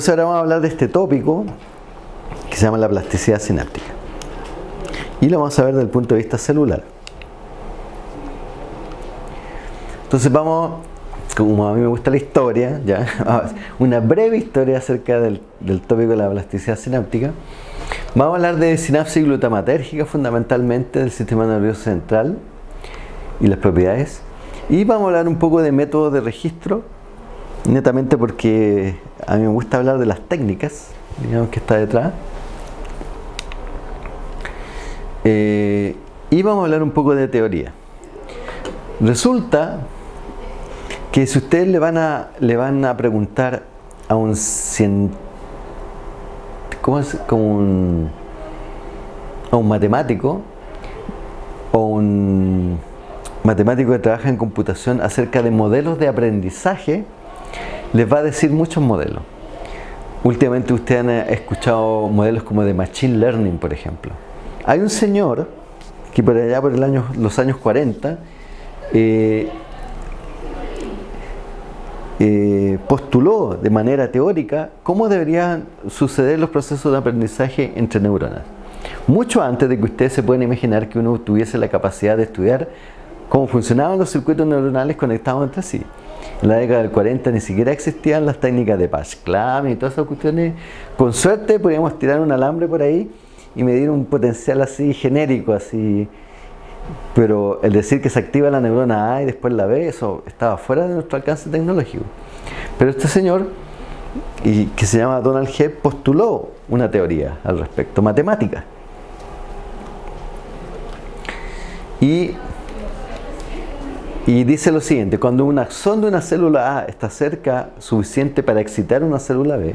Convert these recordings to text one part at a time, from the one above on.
Entonces ahora vamos a hablar de este tópico que se llama la plasticidad sináptica. Y lo vamos a ver desde el punto de vista celular. Entonces vamos, como a mí me gusta la historia, ya, una breve historia acerca del, tópico de la plasticidad sináptica. Vamos a hablar de sinapsis glutamatérgica fundamentalmente del sistema nervioso central y las propiedades. Y vamos a hablar un poco de métodos de registro, netamente porque a mí me gusta hablar de las técnicas, digamos que está detrás. Eh, y vamos a hablar un poco de teoría. Resulta que si ustedes le van a, le van a preguntar a un. Como un, a un matemático o un matemático que trabaja en computación acerca de modelos de aprendizaje, les va a decir muchos modelos. Últimamente ustedes han escuchado modelos como de Machine Learning, por ejemplo. Hay un señor que por allá por los años 40 eh, postuló de manera teórica cómo deberían suceder los procesos de aprendizaje entre neuronas. Mucho antes de que ustedes se puedan imaginar que uno tuviese la capacidad de estudiar cómo funcionaban los circuitos neuronales conectados entre sí. En la década del 40 ni siquiera existían las técnicas de Pasclam y todas esas cuestiones. Con suerte podíamos tirar un alambre por ahí y medir un potencial así genérico, así pero el decir que se activa la neurona A y después la B, eso estaba fuera de nuestro alcance tecnológico. Pero este señor, y que se llama Donald Hebb, postuló una teoría al respecto, matemática. Y, y dice lo siguiente, cuando un axón de una célula A está cerca suficiente para excitar una célula B,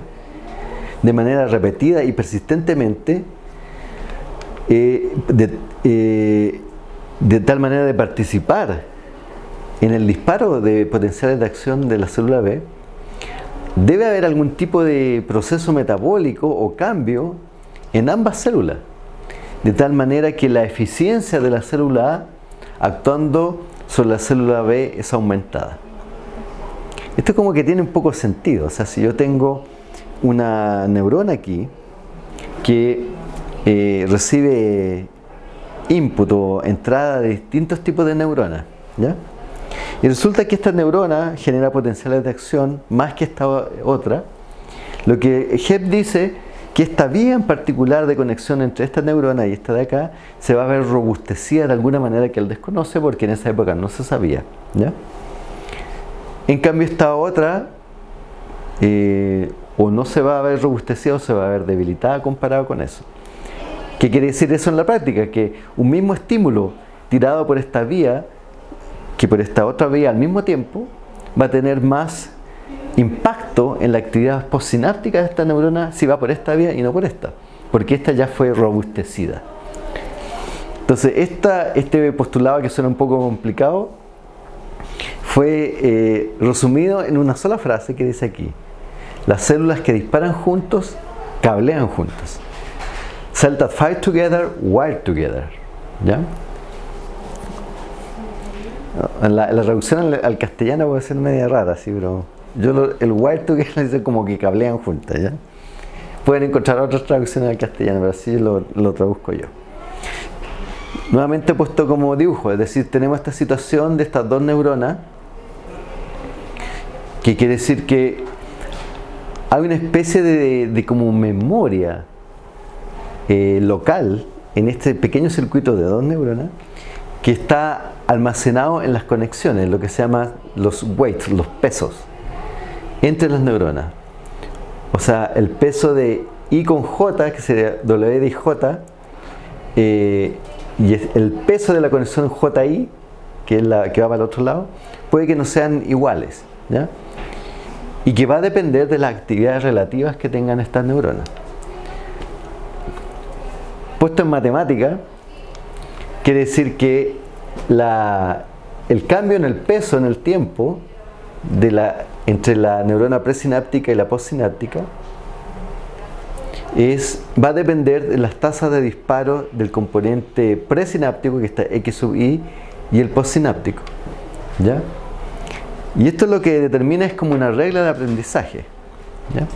de manera repetida y persistentemente, eh, eh, de tal manera de participar en el disparo de potenciales de acción de la célula B, debe haber algún tipo de proceso metabólico o cambio en ambas células, de tal manera que la eficiencia de la célula A actuando sobre la célula B es aumentada. Esto como que tiene un poco sentido, o sea, si yo tengo una neurona aquí que eh, recibe input o entrada de distintos tipos de neuronas. ¿ya? Y resulta que esta neurona genera potenciales de acción más que esta otra. Lo que Hebb dice que esta vía en particular de conexión entre esta neurona y esta de acá se va a ver robustecida de alguna manera que él desconoce porque en esa época no se sabía. En cambio esta otra eh, o no se va a ver robustecida o se va a ver debilitada comparado con eso. ¿Qué quiere decir eso en la práctica? Que un mismo estímulo tirado por esta vía que por esta otra vía al mismo tiempo va a tener más impacto en la actividad postsináptica de esta neurona si va por esta vía y no por esta, porque esta ya fue robustecida. Entonces, esta, este postulado que suena un poco complicado fue eh, resumido en una sola frase que dice aquí: Las células que disparan juntos cablean juntos. Cells that fight together, wire together. ¿Ya? La, la traducción al, castellano puede ser media rara, sí, pero yo el wire together como que cablean juntas, ¿ya? Pueden encontrar otras traducciones al castellano, pero así lo, lo traduzco yo. Nuevamente puesto como dibujo, es decir, tenemos esta situación de estas dos neuronas, que quiere decir que hay una especie de, de como memoria eh, local en este pequeño circuito de dos neuronas que está almacenado en las conexiones, lo que se llama los weights, los pesos entre las neuronas. O sea, el peso de I con J, que sería W de J, eh, y el peso de la conexión JI, que es la que va para el otro lado, puede que no sean iguales. Y que va a depender de las actividades relativas que tengan estas neuronas puesto en matemática, quiere decir que el cambio en el peso en el tiempo de la, entre la neurona presináptica y la postsináptica es, va a depender de las tasas de disparo del componente presináptico que está X sub I y el postsináptico ¿ya? y esto lo que determina es como una regla de aprendizaje ¿ya?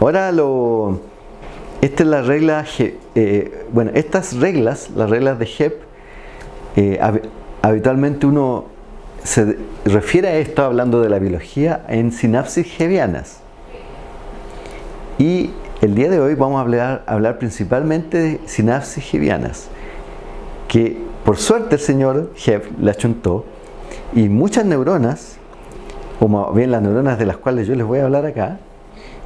ahora lo esta es la regla eh, bueno estas reglas las reglas de HEP habitualmente uno se refiere a esto hablando de la biología en sinapsis hebianas. Y el día de hoy vamos a hablar, principalmente de sinapsis hebianas, que por suerte el señor Hebb le achuntó y muchas neuronas, como bien las neuronas de las cuales yo les voy a hablar acá,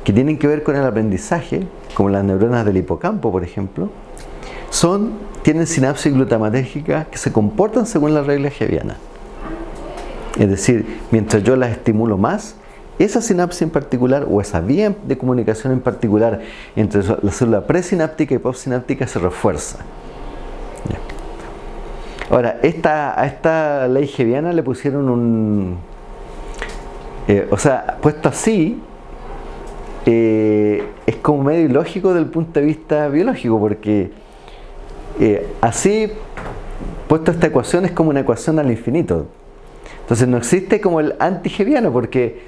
que tienen que ver con el aprendizaje, como las neuronas del hipocampo, por ejemplo, son, tienen sinapsis glutamatérgica que se comportan según la regla hebiana. Es decir, mientras yo las estimulo más, esa sinapsis en particular o esa vía de comunicación en particular entre la célula presináptica y postsináptica se refuerza. Ahora, esta, a esta ley hebiana le pusieron un... Eh, o sea, puesto así, eh, es como medio ilógico desde el punto de vista biológico, porque eh, así, puesto esta ecuación, es como una ecuación al infinito. Entonces no existe como el antigeviano, porque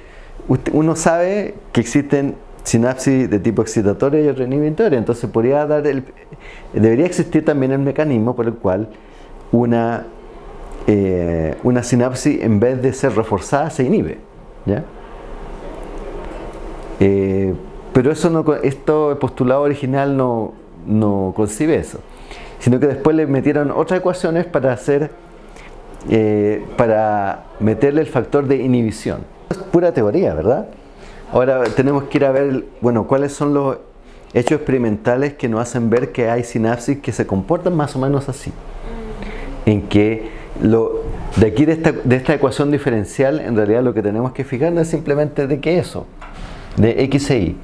uno sabe que existen sinapsis de tipo excitatoria y otra entonces podría dar el, debería existir también el mecanismo por el cual una, eh, una sinapsis en vez de ser reforzada se inhibe. ¿ya? Eh, pero eso no, esto, el postulado original no, no concibe eso, sino que después le metieron otras ecuaciones para hacer, eh, para meterle el factor de inhibición. Es pura teoría, ¿verdad? Ahora tenemos que ir a ver, bueno, cuáles son los hechos experimentales que nos hacen ver que hay sinapsis que se comportan más o menos así. En que lo, de aquí de esta, de esta ecuación diferencial, en realidad lo que tenemos que fijarnos es simplemente de que eso, de X e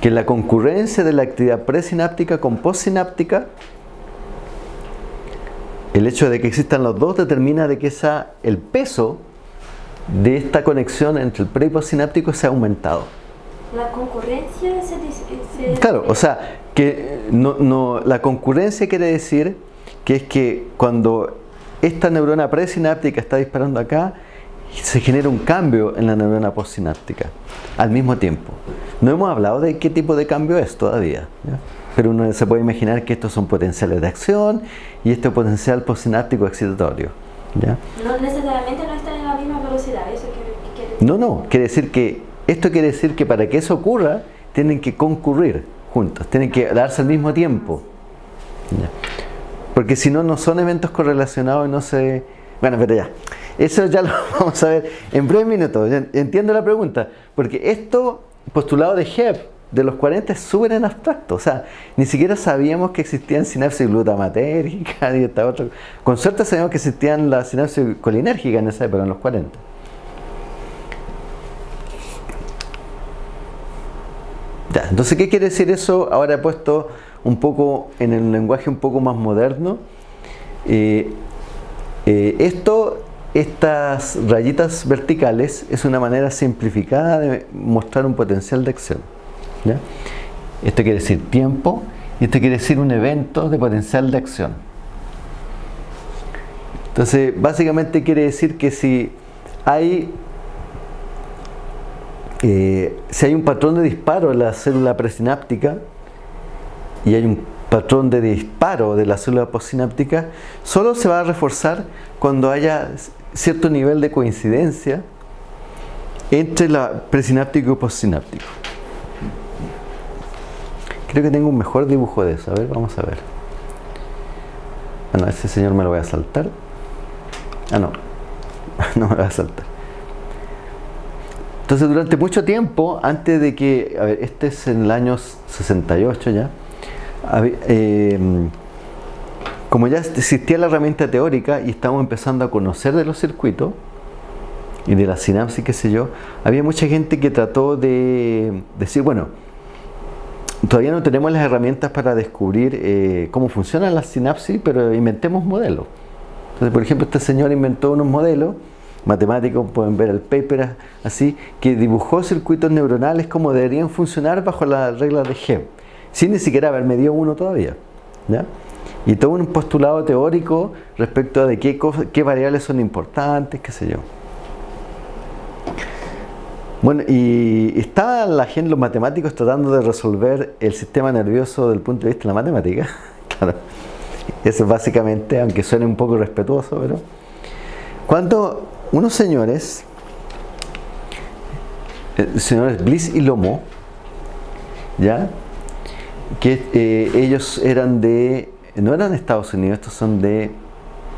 que la concurrencia de la actividad presináptica con postsináptica, el hecho de que existan los dos determina de que esa, el peso de esta conexión entre el pre y postsináptico se ha aumentado. La concurrencia se, Claro, o sea, que no, no, la concurrencia quiere decir que es que cuando esta neurona presináptica está disparando acá, se genera un cambio en la neurona postsináptica al mismo tiempo. No hemos hablado de qué tipo de cambio es todavía, pero uno se puede imaginar que estos son potenciales de acción y este potencial postsináptico excitatorio. ¿ya? No necesariamente no están en la misma velocidad, eso quiere, No, no, quiere decir que esto quiere decir que para que eso ocurra tienen que concurrir juntos, tienen que darse al mismo tiempo. Porque si no, no son eventos correlacionados y no se... Bueno, pero ya. Eso ya lo vamos a ver en breves minutos. Entiendo la pregunta. Porque esto, postulado de Hebb, de los 40 es súper en abstracto. O sea, ni siquiera sabíamos que existían sinapsis glutamatérgicas y esta otra. Con suerte sabíamos que existían las sinapsis colinérgicas en esa época, en los 40. Ya, entonces, ¿qué quiere decir eso? Ahora he puesto un poco en el lenguaje un poco más moderno. Eh, eh, esto estas rayitas verticales es una manera simplificada de mostrar un potencial de acción. Esto quiere decir tiempo y esto quiere decir un evento de potencial de acción. Entonces, básicamente quiere decir que si hay, eh, si hay un patrón de disparo en la célula presináptica y hay un patrón de disparo de la célula postsináptica, solo se va a reforzar cuando haya cierto nivel de coincidencia entre la presináptico y postsináptico. Creo que tengo un mejor dibujo de eso. A ver, vamos a ver. Bueno, ese señor me lo voy a saltar. Ah, no. no me lo voy a saltar. Entonces, durante mucho tiempo, antes de que... A ver, este es en el año 68 ya. Eh, como ya existía la herramienta teórica y estamos empezando a conocer de los circuitos y de la sinapsis, qué sé yo, había mucha gente que trató de decir, bueno, todavía no tenemos las herramientas para descubrir eh, cómo funcionan las sinapsis, pero inventemos modelos. Entonces, por ejemplo, este señor inventó unos modelos matemáticos, pueden ver el paper así, que dibujó circuitos neuronales como deberían funcionar bajo las reglas de Hebb, sin ni siquiera haber medido uno todavía. y todo un postulado teórico respecto de qué, qué variables son importantes, qué sé yo. Bueno, y está la gente, los matemáticos tratando de resolver el sistema nervioso desde el punto de vista de la matemática. claro, eso es básicamente, aunque suene un poco respetuoso, pero cuando unos señores, eh, señores Bliss y Lomo, ¿ya? que eh, ellos eran de, no eran de Estados Unidos, estos son de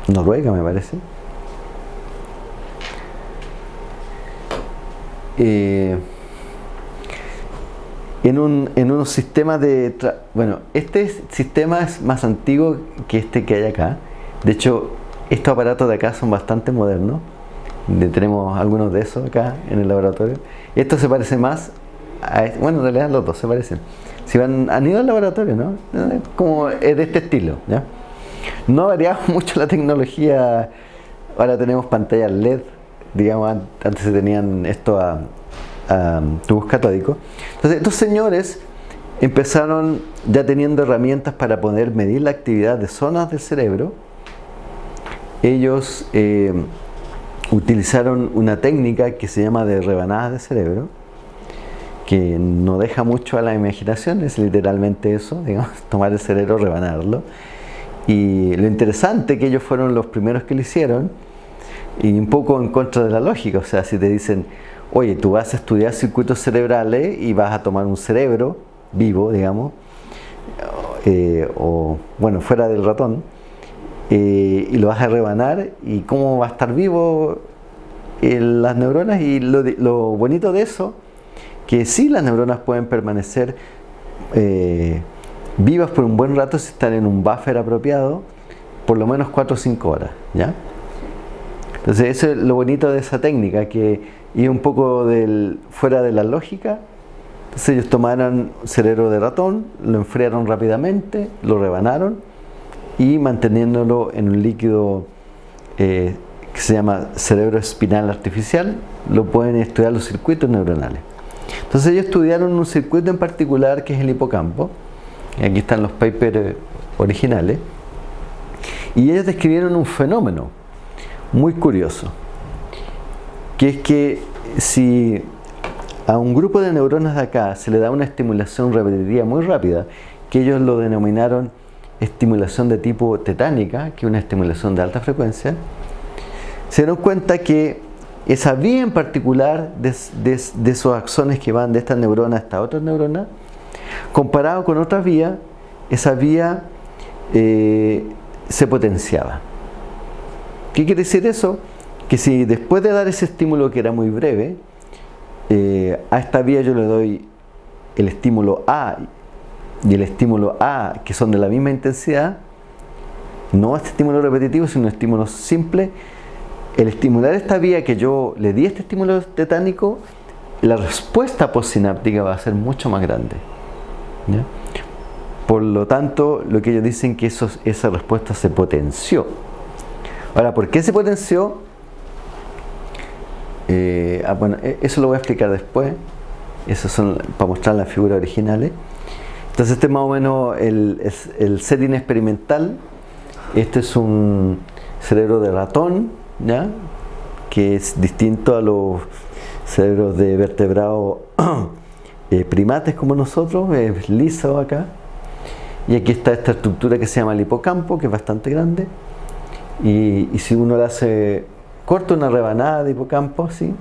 Noruega me parece, Eh, en, un, en unos sistemas de... Bueno, este sistema es más antiguo que este que hay acá. De hecho, estos aparatos de acá son bastante modernos. Tenemos algunos de esos acá en el laboratorio. Esto se parece más a... Bueno, en realidad los dos se parecen. Si van, han ido al laboratorio, ¿no? Como es de este estilo, ¿ya? No ha variado mucho la tecnología. Ahora tenemos pantallas LED digamos, antes se tenían esto a, tubos catódicos. Entonces, estos señores empezaron ya teniendo herramientas para poder medir la actividad de zonas del cerebro. Ellos eh, utilizaron una técnica que se llama de rebanadas de cerebro, que no deja mucho a la imaginación, es literalmente eso, digamos, tomar el cerebro, rebanarlo. Y lo interesante que ellos fueron los primeros que lo hicieron, y un poco en contra de la lógica, o sea, si te dicen, oye, tú vas a estudiar circuitos cerebrales y vas a tomar un cerebro vivo, digamos, eh, o bueno, fuera del ratón, eh, y lo vas a rebanar, y cómo va a estar vivo eh, las neuronas, y lo, lo, bonito de eso, que sí las neuronas pueden permanecer vivas por un buen rato si están en un buffer apropiado, por lo menos 4 o 5 horas, ¿ya? Entonces eso es lo bonito de esa técnica, que iba un poco fuera de la lógica. Entonces ellos tomaron cerebro de ratón, lo enfriaron rápidamente, lo rebanaron y manteniéndolo en un líquido eh, que se llama cerebro espinal artificial, lo pueden estudiar los circuitos neuronales. Entonces ellos estudiaron un circuito en particular que es el hipocampo, y aquí están los papers originales, y ellos describieron un fenómeno muy curioso, que es que si a un grupo de neuronas de acá se le da una estimulación repetitiva muy rápida, que ellos lo denominaron estimulación de tipo tetánica, que es una estimulación de alta frecuencia, se dieron cuenta que esa vía en particular de, esos axones que van de esta neurona a esta otra neurona, comparado con otra vía, esa vía eh, se potenciaba. ¿Qué quiere decir eso? Que si después de dar ese estímulo que era muy breve, eh, a esta vía yo le doy el estímulo A y el estímulo A que son de la misma intensidad, no este estímulo repetitivo, sino un estímulo simple, el estimular esta vía que yo le di este estímulo tetánico, la respuesta postsináptica va a ser mucho más grande. Por lo tanto, lo que ellos dicen que esa respuesta se potenció. Ahora, ¿por qué se potenció? Eh, ah, bueno, e, eso lo voy a explicar después. Eso son para mostrar las figuras originales. Entonces este es más o menos el, el setting experimental. Este es un cerebro de ratón, ¿ya? que es distinto a los cerebros de vertebrados eh, primates como nosotros, es liso acá. Y aquí está esta estructura que se llama el hipocampo, que es bastante grande. Y, si uno le hace, corta una rebanada de hipocampo, ¿sí?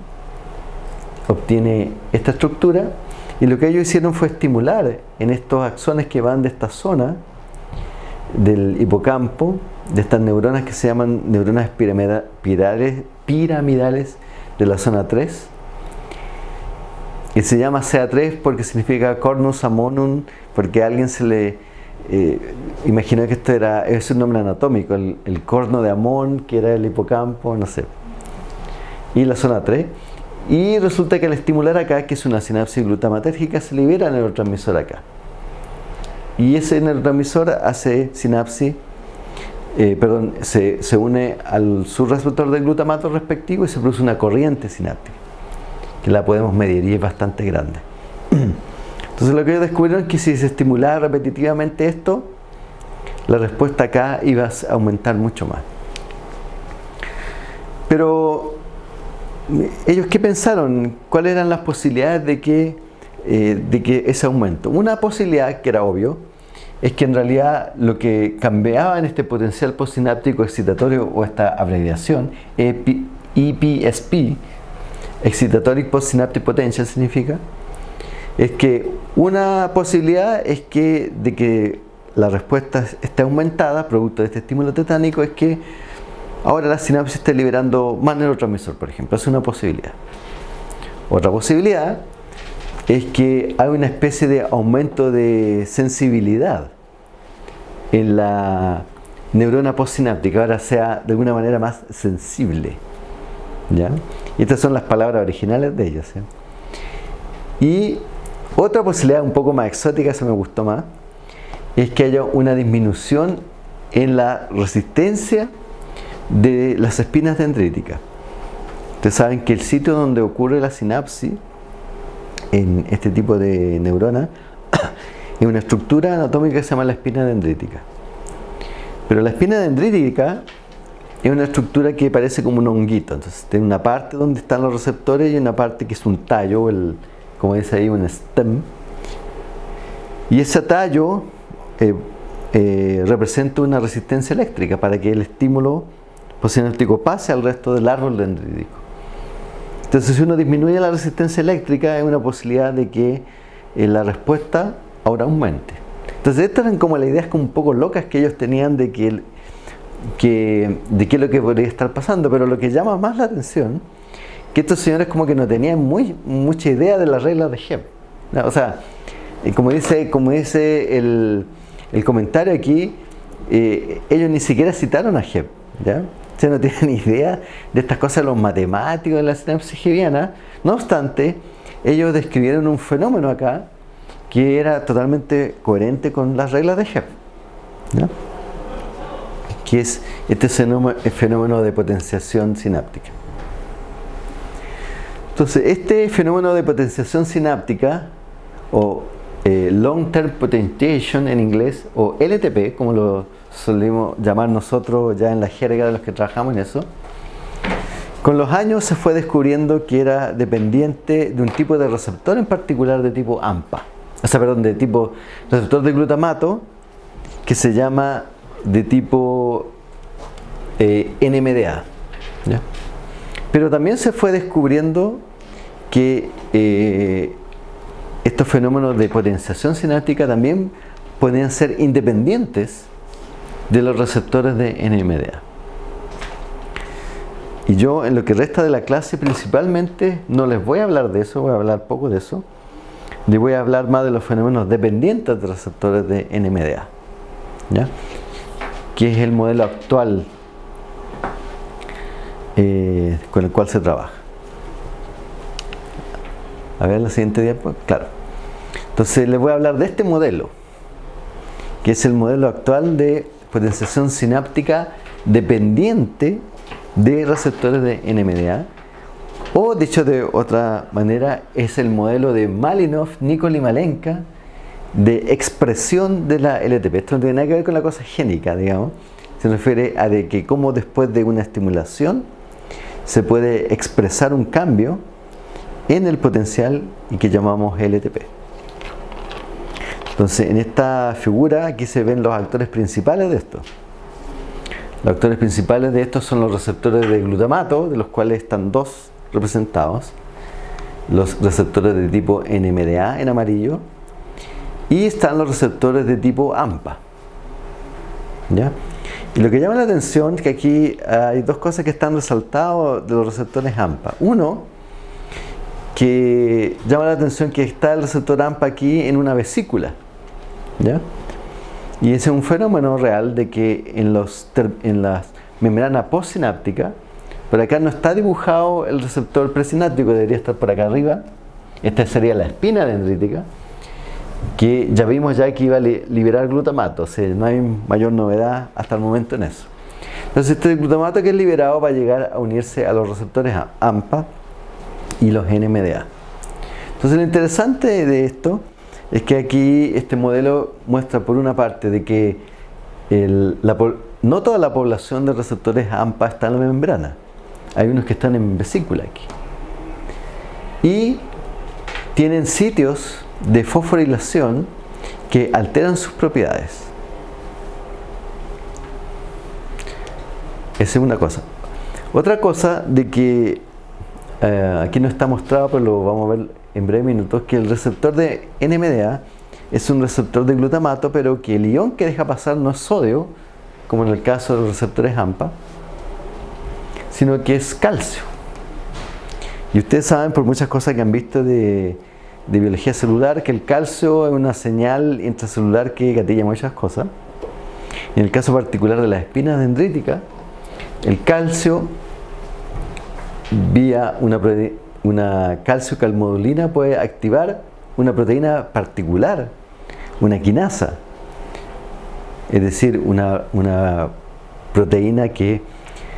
obtiene esta estructura. Y lo que ellos hicieron fue estimular en estos axones que van de esta zona del hipocampo, de estas neuronas que se llaman neuronas piramidales, piramidales de la zona 3. Y se llama CA3 porque significa cornus amonum, porque a alguien se le eh, imaginé que esto era, es un nombre anatómico, el, corno de Amón, que era el hipocampo, no sé. Y la zona 3. Y resulta que al estimular acá, que es una sinapsis glutamatérgica, se libera el neurotransmisor acá. Y ese neurotransmisor hace sinapsis, eh, perdón, se, se, une al subreceptor del glutamato respectivo y se produce una corriente sináptica, que la podemos medir y es bastante grande. Entonces lo que ellos descubrieron es que si se estimulaba repetitivamente esto, la respuesta acá iba a aumentar mucho más. Pero ellos qué pensaron, cuáles eran las posibilidades de que, eh, de que ese aumento. Una posibilidad que era obvio es que en realidad lo que cambiaba en este potencial postsináptico excitatorio o esta abreviación EPSP, Excitatory Postsynaptic Potential significa, es que una posibilidad es que de que la respuesta esté aumentada producto de este estímulo tetánico es que ahora la sinapsis esté liberando más neurotransmisor, por ejemplo, es una posibilidad. Otra posibilidad es que hay una especie de aumento de sensibilidad en la neurona postsináptica, ahora sea de alguna manera más sensible. ¿ya? Estas son las palabras originales de ellos. Y otra posibilidad un poco más exótica, se me gustó más, es que haya una disminución en la resistencia de las espinas dendríticas. Ustedes saben que el sitio donde ocurre la sinapsis en este tipo de neurona es una estructura anatómica que se llama la espina dendrítica. Pero la espina dendrítica es una estructura que parece como un honguito. Entonces tiene una parte donde están los receptores y una parte que es un tallo, el, como dice ahí, un stem. Y ese tallo eh, eh, representa una resistencia eléctrica para que el estímulo postsináptico pase al resto del árbol dendrítico. Entonces si uno disminuye la resistencia eléctrica hay una posibilidad de que eh, la respuesta ahora aumente. Entonces estas eran como las ideas como un poco locas que ellos tenían de que, que, de qué es lo que podría estar pasando, pero lo que llama más la atención que estos señores como que no tenían mucha idea de las reglas de Hebb. O sea, como dice, como dice el, comentario aquí, eh, ellos ni siquiera citaron a Hebb, ¿ya? O no tienen idea de estas cosas los matemáticos de la sinapsis hebbiana. No obstante, ellos describieron un fenómeno acá que era totalmente coherente con las reglas de Hebb, ¿ya? que es este fenómeno de potenciación sináptica. Entonces, este fenómeno de potenciación sináptica o eh, Long Term Potentiation en inglés o LTP, como lo solemos llamar nosotros ya en la jerga de los que trabajamos en eso, con los años se fue descubriendo que era dependiente de un tipo de receptor en particular de tipo AMPA, o sea, perdón, de tipo receptor de glutamato que se llama de tipo eh, NMDA. Pero también se fue descubriendo que eh, estos fenómenos de potenciación sináptica también podían ser independientes de los receptores de NMDA. Y yo en lo que resta de la clase principalmente no les voy a hablar de eso, voy a hablar poco de eso. Les voy a hablar más de los fenómenos dependientes de receptores de NMDA. ¿ya? Que es el modelo actual eh, con el cual se trabaja. A ver la siguiente diapositiva. Claro. Entonces les voy a hablar de este modelo, que es el modelo actual de potenciación sináptica dependiente de receptores de NMDA. O dicho de otra manera, es el modelo de Malinov, Nikol y Malenka de expresión de la LTP. Esto no tiene nada que ver con la cosa génica, digamos. Se refiere a de que cómo después de una estimulación se puede expresar un cambio en el potencial y que llamamos LTP. Entonces, en esta figura aquí se ven los actores principales de esto. Los actores principales de esto son los receptores de glutamato, de los cuales están dos representados. Los receptores de tipo NMDA en amarillo y están los receptores de tipo AMPA. ¿Ya? Y lo que llama la atención es que aquí hay dos cosas que están resaltadas de los receptores AMPA. Uno, que llama la atención que está el receptor AMPA aquí en una vesícula. ¿ya? Y ese es un fenómeno real de que en, los, en las membranas postsinápticas, por acá no está dibujado el receptor presináptico, debería estar por acá arriba. Esta sería la espina dendrítica, que ya vimos ya que iba a liberar glutamato, o sea, no hay mayor novedad hasta el momento en eso. Entonces este glutamato que es liberado va a llegar a unirse a los receptores AMPA y los NMDA. Entonces lo interesante de esto es que aquí este modelo muestra por una parte de que no toda la población de receptores AMPA está en la membrana. Hay unos que están en vesícula aquí. y tienen sitios de fosforilación que alteran sus propiedades. Esa es una cosa. Otra cosa de que eh, aquí no está mostrado, pero lo vamos a ver en breve minutos, que el receptor de NMDA es un receptor de glutamato, pero que el ion que deja pasar no es sodio, como en el caso de los receptores AMPA, sino que es calcio. Y ustedes saben por muchas cosas que han visto de, de biología celular que el calcio es una señal intracelular que gatilla muchas cosas. En el caso particular de las espinas dendríticas, el calcio vía una, una calcio calmodulina puede activar una proteína particular, una quinasa, es decir, una, una proteína que,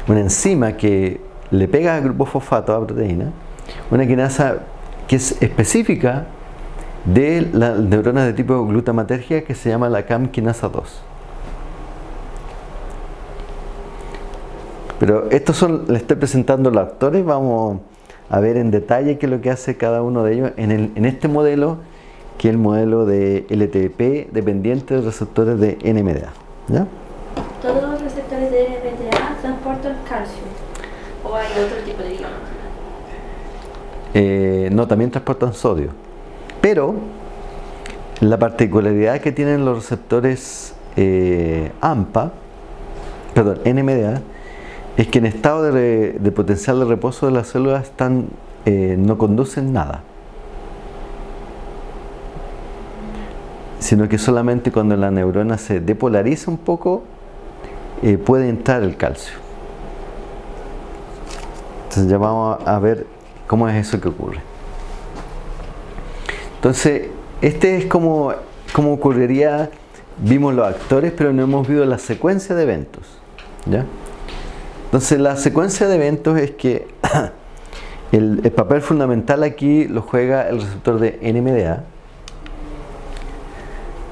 una enzima que le pega al grupo fosfato a la proteína, una quinasa que es específica de las neuronas de tipo glutamatergia que se llama la CAM quinasa 2. Pero estos son, les estoy presentando los actores, vamos a ver en detalle qué es lo que hace cada uno de ellos en, el, en este modelo, que es el modelo de LTP dependiente de receptores de NMDA. ¿ya? ¿Todos los receptores de NMDA transportan calcio? ¿O hay otro tipo de ion? Eh, no, también transportan sodio. Pero la particularidad que tienen los receptores eh, AMPA, perdón, NMDA, es que en estado de, potencial de reposo de las células están, eh, no conducen nada. Sino que solamente cuando la neurona se depolariza un poco, puede entrar el calcio. Entonces ya vamos a ver cómo es eso que ocurre. Entonces, este es como, como ocurriría, vimos los actores, pero no hemos visto la secuencia de eventos. ¿ya? Entonces la secuencia de eventos es que el, el, papel fundamental aquí lo juega el receptor de NMDA,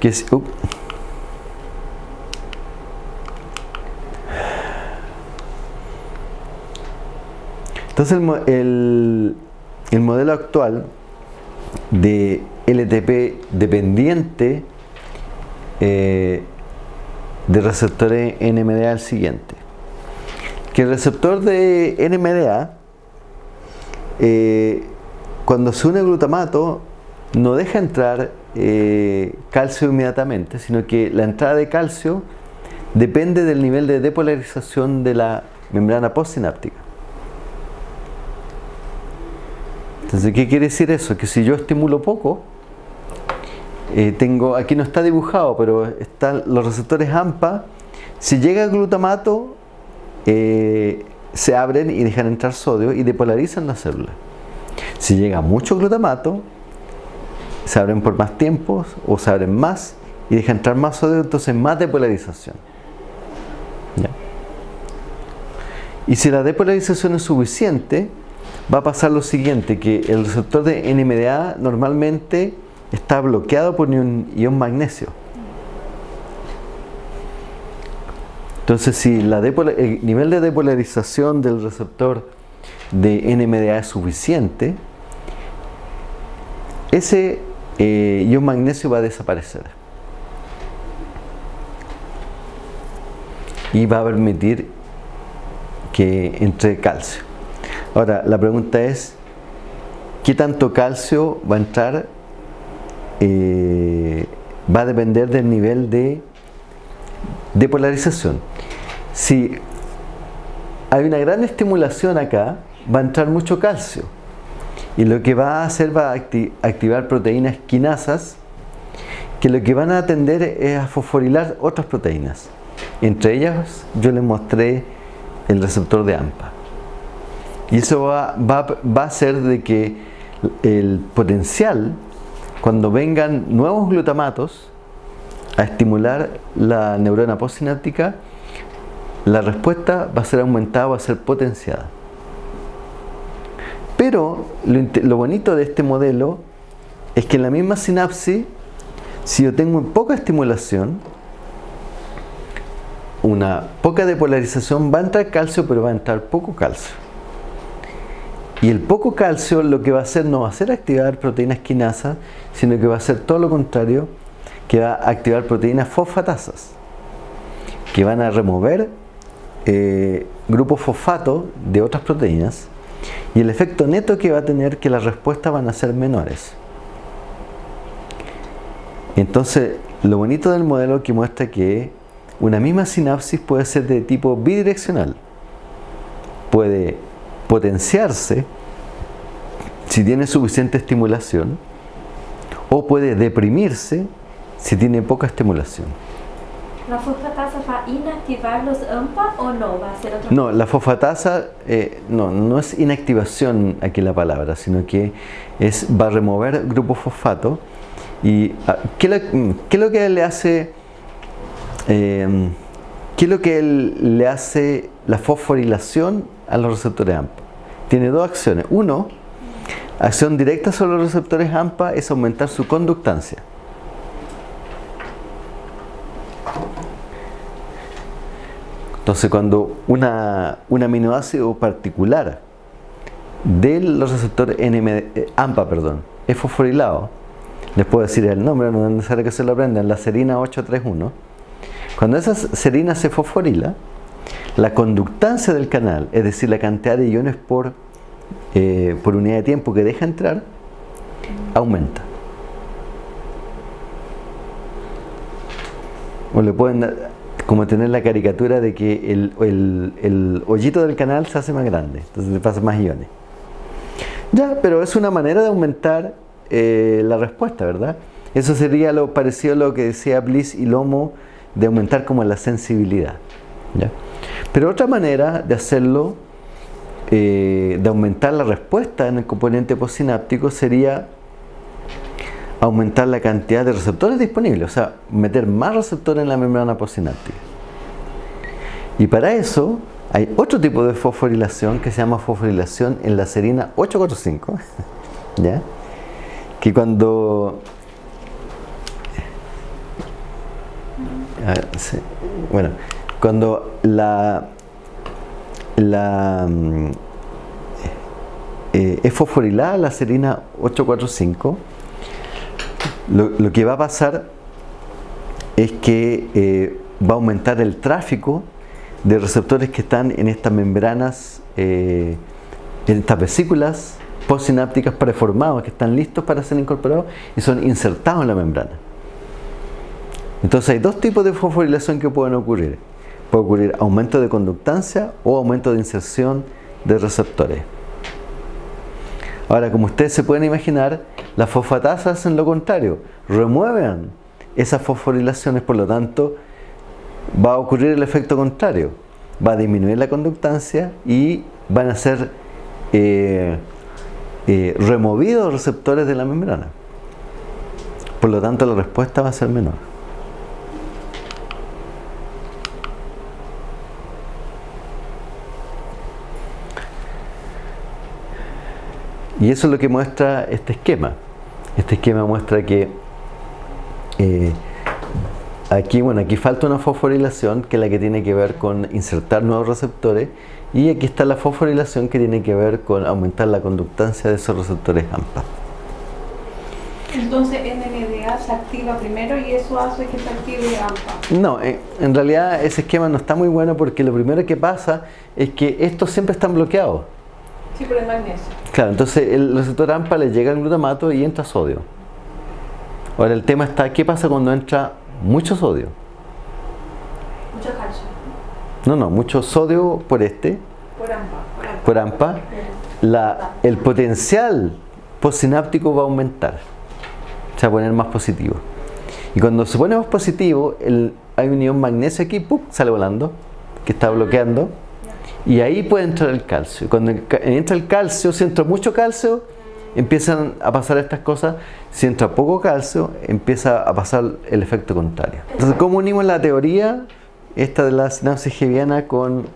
que es... Uh, entonces el, el, el modelo actual de LTP dependiente eh, de receptores NMDA es el siguiente. Que el receptor de NMDA eh, cuando se une glutamato no deja entrar eh, calcio inmediatamente sino que la entrada de calcio depende del nivel de depolarización de la membrana postsináptica entonces ¿qué quiere decir eso? que si yo estimulo poco eh, tengo, aquí no está dibujado pero están los receptores AMPA si llega glutamato eh, se abren y dejan entrar sodio y depolarizan la célula. Si llega mucho glutamato, se abren por más tiempo o se abren más y dejan entrar más sodio, entonces más depolarización. Y si la depolarización es suficiente, va a pasar lo siguiente, que el receptor de NMDA normalmente está bloqueado por un ion magnesio. Entonces, si el nivel de depolarización del receptor de NMDA es suficiente, ese eh, ion magnesio va a desaparecer. Y va a permitir que entre calcio. Ahora, la pregunta es, ¿qué tanto calcio va a entrar? Eh, va a depender del nivel de depolarización si hay una gran estimulación acá, va a entrar mucho calcio. Y lo que va a hacer va a activar proteínas quinasas que lo que van a atender es a fosforilar otras proteínas. Entre ellas yo les mostré el receptor de AMPA. Y eso va, a hacer de que el potencial, cuando vengan nuevos glutamatos a estimular la neurona postsináptica, la respuesta va a ser aumentada, va a ser potenciada. Pero lo, bonito de este modelo es que en la misma sinapsis, si yo tengo poca estimulación, una poca depolarización, va a entrar calcio, pero va a entrar poco calcio. Y el poco calcio lo que va a hacer no va a ser activar proteínas quinasas, sino que va a hacer todo lo contrario, que va a activar proteínas fosfatasas, que van a remover eh, grupos fosfato de otras proteínas y el efecto neto que va a tener que las respuestas van a ser menores. Entonces, lo bonito del modelo que muestra que una misma sinapsis puede ser de tipo bidireccional. Puede potenciarse si tiene suficiente estimulación o puede deprimirse si tiene poca estimulación. ¿La fosfatasa va a inactivar los AMPA o no? ¿Va a ser otro? No, la fosfatasa eh, no, no es inactivación aquí la palabra, sino que es, va a remover grupos fosfato. ¿Y ah, qué, lo- qué es lo que le hace? eh, ¿Qué es lo que él- le hace la fosforilación a los receptores AMPA? Tiene dos acciones. Uno, acción directa sobre los receptores AMPA es aumentar su conductancia. Entonces cuando una, un aminoácido particular de los receptores NMD, eh, AMPA perdón, es fosforilado, les puedo decir el nombre, no es necesario que se lo aprendan, la serina 831, cuando esa serina se fosforila, la conductancia del canal, es decir, la cantidad de iones por, eh, por unidad de tiempo que deja entrar, aumenta. O le pueden como tener la caricatura de que el, el- hoyito del canal se hace más grande, entonces le pasa más iones. Ya, pero es una manera de aumentar eh, la respuesta, ¿verdad? Eso sería lo parecido a lo que decía Bliss y Lomo de aumentar como la sensibilidad. ¿ya? Pero otra manera de hacerlo, eh, de aumentar la respuesta en el componente postsináptico sería aumentar la cantidad de receptores disponibles, o sea, meter más receptores en la membrana postsináptica. Y para eso hay otro tipo de fosforilación que se llama fosforilación en la serina 845, ¿ya? Que cuando a ver, sí, bueno, cuando la la mm, eh, es fosforilada la serina 845 lo, que va a pasar es que eh, va a aumentar el tráfico de receptores que están en estas membranas, eh, en estas vesículas postsinápticas preformadas que están listos para ser incorporados y son insertados en la membrana. Entonces hay dos tipos de fosforilación que pueden ocurrir. Puede ocurrir aumento de conductancia o aumento de inserción de receptores. Ahora, como ustedes se pueden imaginar, las fosfatasas hacen lo contrario, remueven esas fosforilaciones, por lo tanto, va a ocurrir el efecto contrario. Va a disminuir la conductancia y van a ser eh, eh, removidos receptores de la membrana. Por lo tanto, la respuesta va a ser menor. Y eso es lo que muestra este esquema. Este esquema muestra que eh, aquí, bueno, aquí falta una fosforilación que es la que tiene que ver con insertar nuevos receptores y aquí está la fosforilación que tiene que ver con aumentar la conductancia de esos receptores AMPA. Entonces NMDA se activa primero y eso hace que se active AMPA. No, eh, en realidad ese esquema no está muy bueno porque lo primero que pasa es que estos siempre están bloqueados. Sí, por el magnesio. Claro, entonces el receptor AMPA le llega el glutamato y entra sodio. Ahora el tema está, ¿qué pasa cuando entra mucho sodio? Mucho calcio. No, no, mucho sodio por este, Por AMPA. Por AMPA. por AMPA, la, el potencial postsináptico va a aumentar. Se va a poner más positivo. Y cuando se pone más positivo, el, hay un ion magnesio aquí, ¡pum! sale volando, que está bloqueando. Y ahí puede entrar el calcio. Cuando entra el calcio, si entra mucho calcio, empiezan a pasar estas cosas. Si entra poco calcio, empieza a pasar el efecto contrario. Entonces, ¿cómo unimos la teoría esta de la sinapsis hebiana con,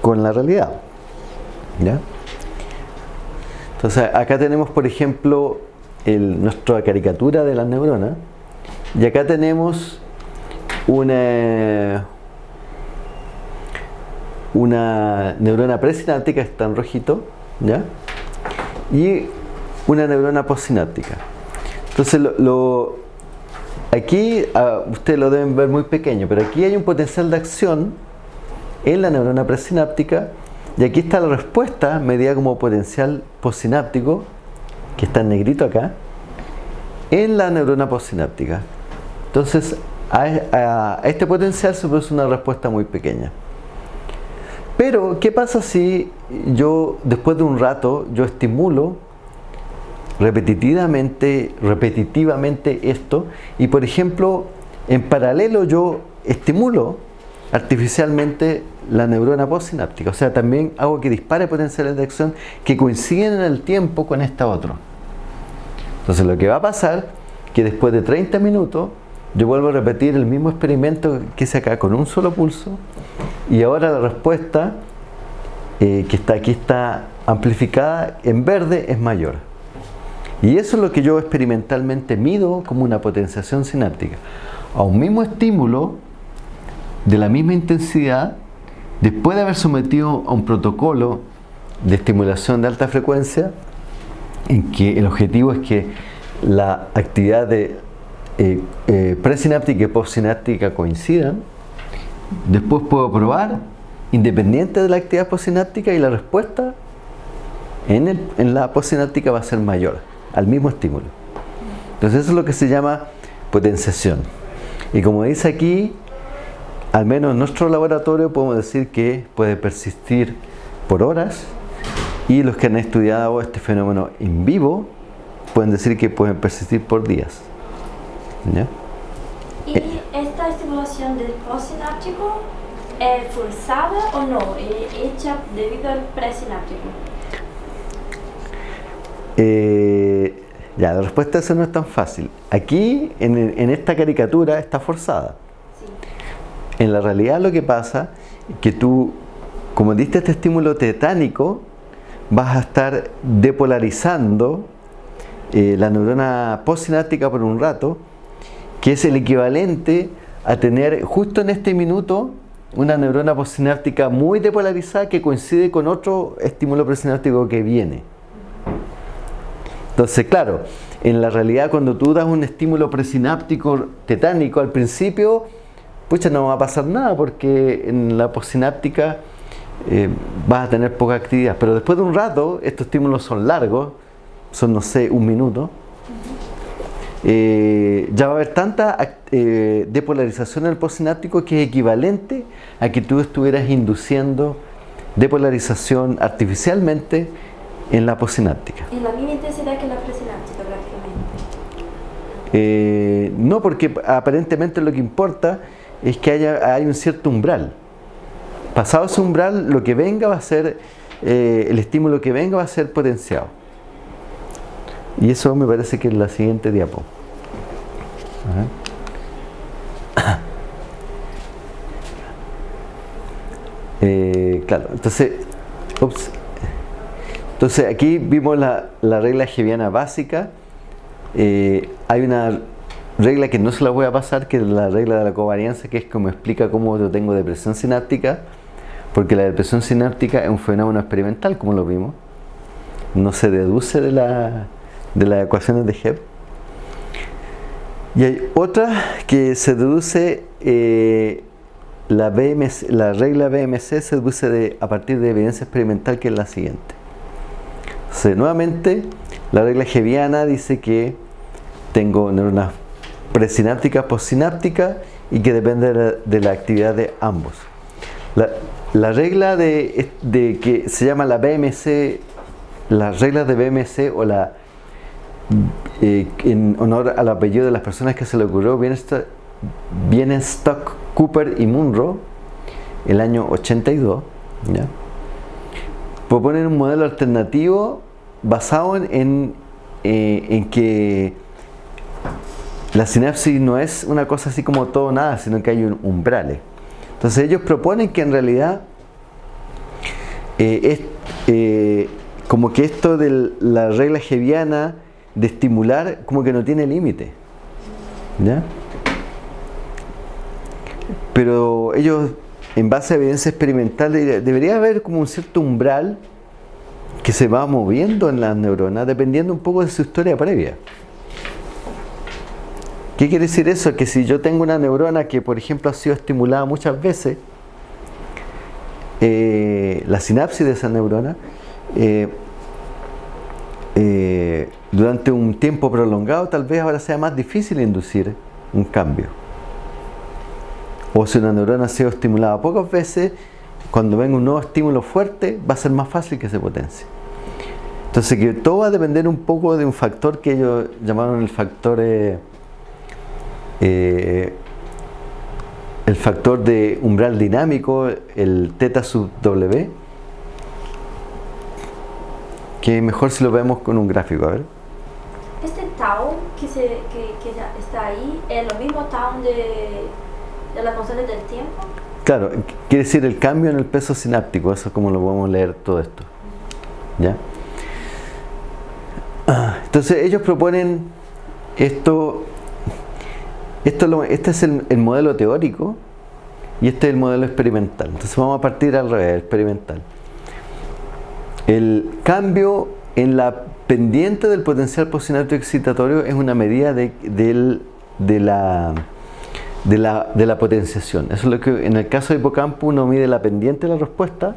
con la realidad? ¿Ya? Entonces, acá tenemos, por ejemplo, el- nuestra caricatura de las neuronas. Y acá tenemos una, una neurona presináptica, está en rojito, ¿ya? Y una neurona postsináptica. Entonces, lo, aquí ah, ustedes lo deben ver muy pequeño, pero aquí hay un potencial de acción en la neurona presináptica y aquí está la respuesta medida como potencial postsináptico, que está en negrito acá, en la neurona postsináptica. Entonces, a- a este potencial se produce una respuesta muy pequeña. Pero, ¿qué pasa si yo, después de un rato, yo estimulo repetitivamente, repetitivamente esto y, por ejemplo, en paralelo yo estimulo artificialmente la neurona postsináptica, o sea, también hago que dispare potenciales de acción que coinciden en el tiempo con esta otra. Entonces, lo que va a pasar que después de 30 minutos yo vuelvo a repetir el mismo experimento que hice acá con un solo pulso y ahora la respuesta eh, que está aquí está amplificada en verde es mayor. Y eso es lo que yo experimentalmente mido como una potenciación sináptica. A un mismo estímulo de la misma intensidad, después de haber sometido a un protocolo de estimulación de alta frecuencia, en que el objetivo es que la actividad eh, eh, presináptica y postsináptica coincidan, después puedo probar independiente de la actividad postsináptica y la respuesta en, la postsináptica va a ser mayor al mismo estímulo. Entonces eso es lo que se llama potenciación. Y como dice aquí, al menos en nuestro laboratorio podemos decir que puede persistir por horas y los que han estudiado este fenómeno en vivo pueden decir que pueden persistir por días. ¿Ya? ¿Y esta estimulación del postsináptico es forzada o no? ¿Es hecha debido al presináptico? Eh, ya, la respuesta a eso no es tan fácil. Aquí, en, en esta caricatura, está forzada. Sí. En la realidad lo que pasa es que tú, como diste este estímulo tetánico, vas a estar depolarizando eh, la neurona postsináptica por un rato, que es el equivalente a tener justo en este minuto una neurona postsináptica muy depolarizada que coincide con otro estímulo presináptico que viene. Entonces, claro, en la realidad cuando tú das un estímulo presináptico tetánico al principio, pucha, no va a pasar nada porque en la postsináptica eh, vas a tener poca actividad. Pero después de un rato, estos estímulos son largos, son, no sé, un minuto. Eh, ya va a haber tanta eh, depolarización en el postsináptico que es equivalente a que tú estuvieras induciendo depolarización artificialmente en la postsináptica. Es la misma intensidad que la presináptica prácticamente. Eh, no, porque aparentemente lo que importa es que haya hay un cierto umbral. Pasado ese umbral, lo que venga va a ser, el estímulo que venga va a ser potenciado. Y eso me parece que es la siguiente diapo. Eh, claro, entonces, ups. entonces aquí vimos la, la regla hebiana básica. Eh, hay una regla que no se la voy a pasar, que es la regla de la covarianza, que es como explica cómo yo tengo depresión sináptica, porque la depresión sináptica es un fenómeno experimental, como lo vimos. No se deduce de, la, de las ecuaciones de Hebb. Y hay otra que se deduce, eh, la, BMC, la regla BMC se deduce de, a partir de evidencia experimental, que es la siguiente. Nuevamente, la regla Hebbiana dice que tengo neuronas presinápticas, postsinápticas y que depende de la, actividad de ambos. La, la regla de, de que se llama la BMC, las reglas de BMC o la eh, en honor al apellido de las personas que se le ocurrió, Bienstock, Cooper y Munro, el año 82, ¿ya? proponen un modelo alternativo basado en, eh, en que la sinapsis no es una cosa así como todo nada, sino que hay un umbrales. Entonces ellos proponen que en realidad eh, es como que esto de la regla hebiana de estimular como que no tiene límite. ¿Ya? Pero ellos, en base a evidencia experimental, debería haber como un cierto umbral que se va moviendo en las neuronas dependiendo un poco de su historia previa. ¿Qué quiere decir eso? Que si yo tengo una neurona que por ejemplo ha sido estimulada muchas veces, eh, la sinapsis de esa neurona eh, eh, durante un tiempo prolongado tal vez ahora sea más difícil inducir un cambio. O si una neurona ha sido estimulada pocas veces, cuando venga un nuevo estímulo fuerte va a ser más fácil que se potencie. Entonces que todo va a depender un poco de un factor que ellos llamaron el factor eh, eh, el factor de umbral dinámico, el teta sub W, que mejor si lo vemos con un gráfico, a ver. Tau que, se, que, que ya está ahí es lo mismo tau de, de la constante del tiempo. Claro, quiere decir el cambio en el peso sináptico, eso es como lo podemos leer todo esto. ¿Ya? Ah, Entonces ellos proponen esto, esto este es el, el modelo teórico y este es el modelo experimental. Entonces vamos a partir al revés, experimental. El cambio en la pendiente del potencial postsináptico excitatorio es una medida de, de la, de, la, de la potenciación. Eso es lo que en el caso de hipocampo uno mide la pendiente de la respuesta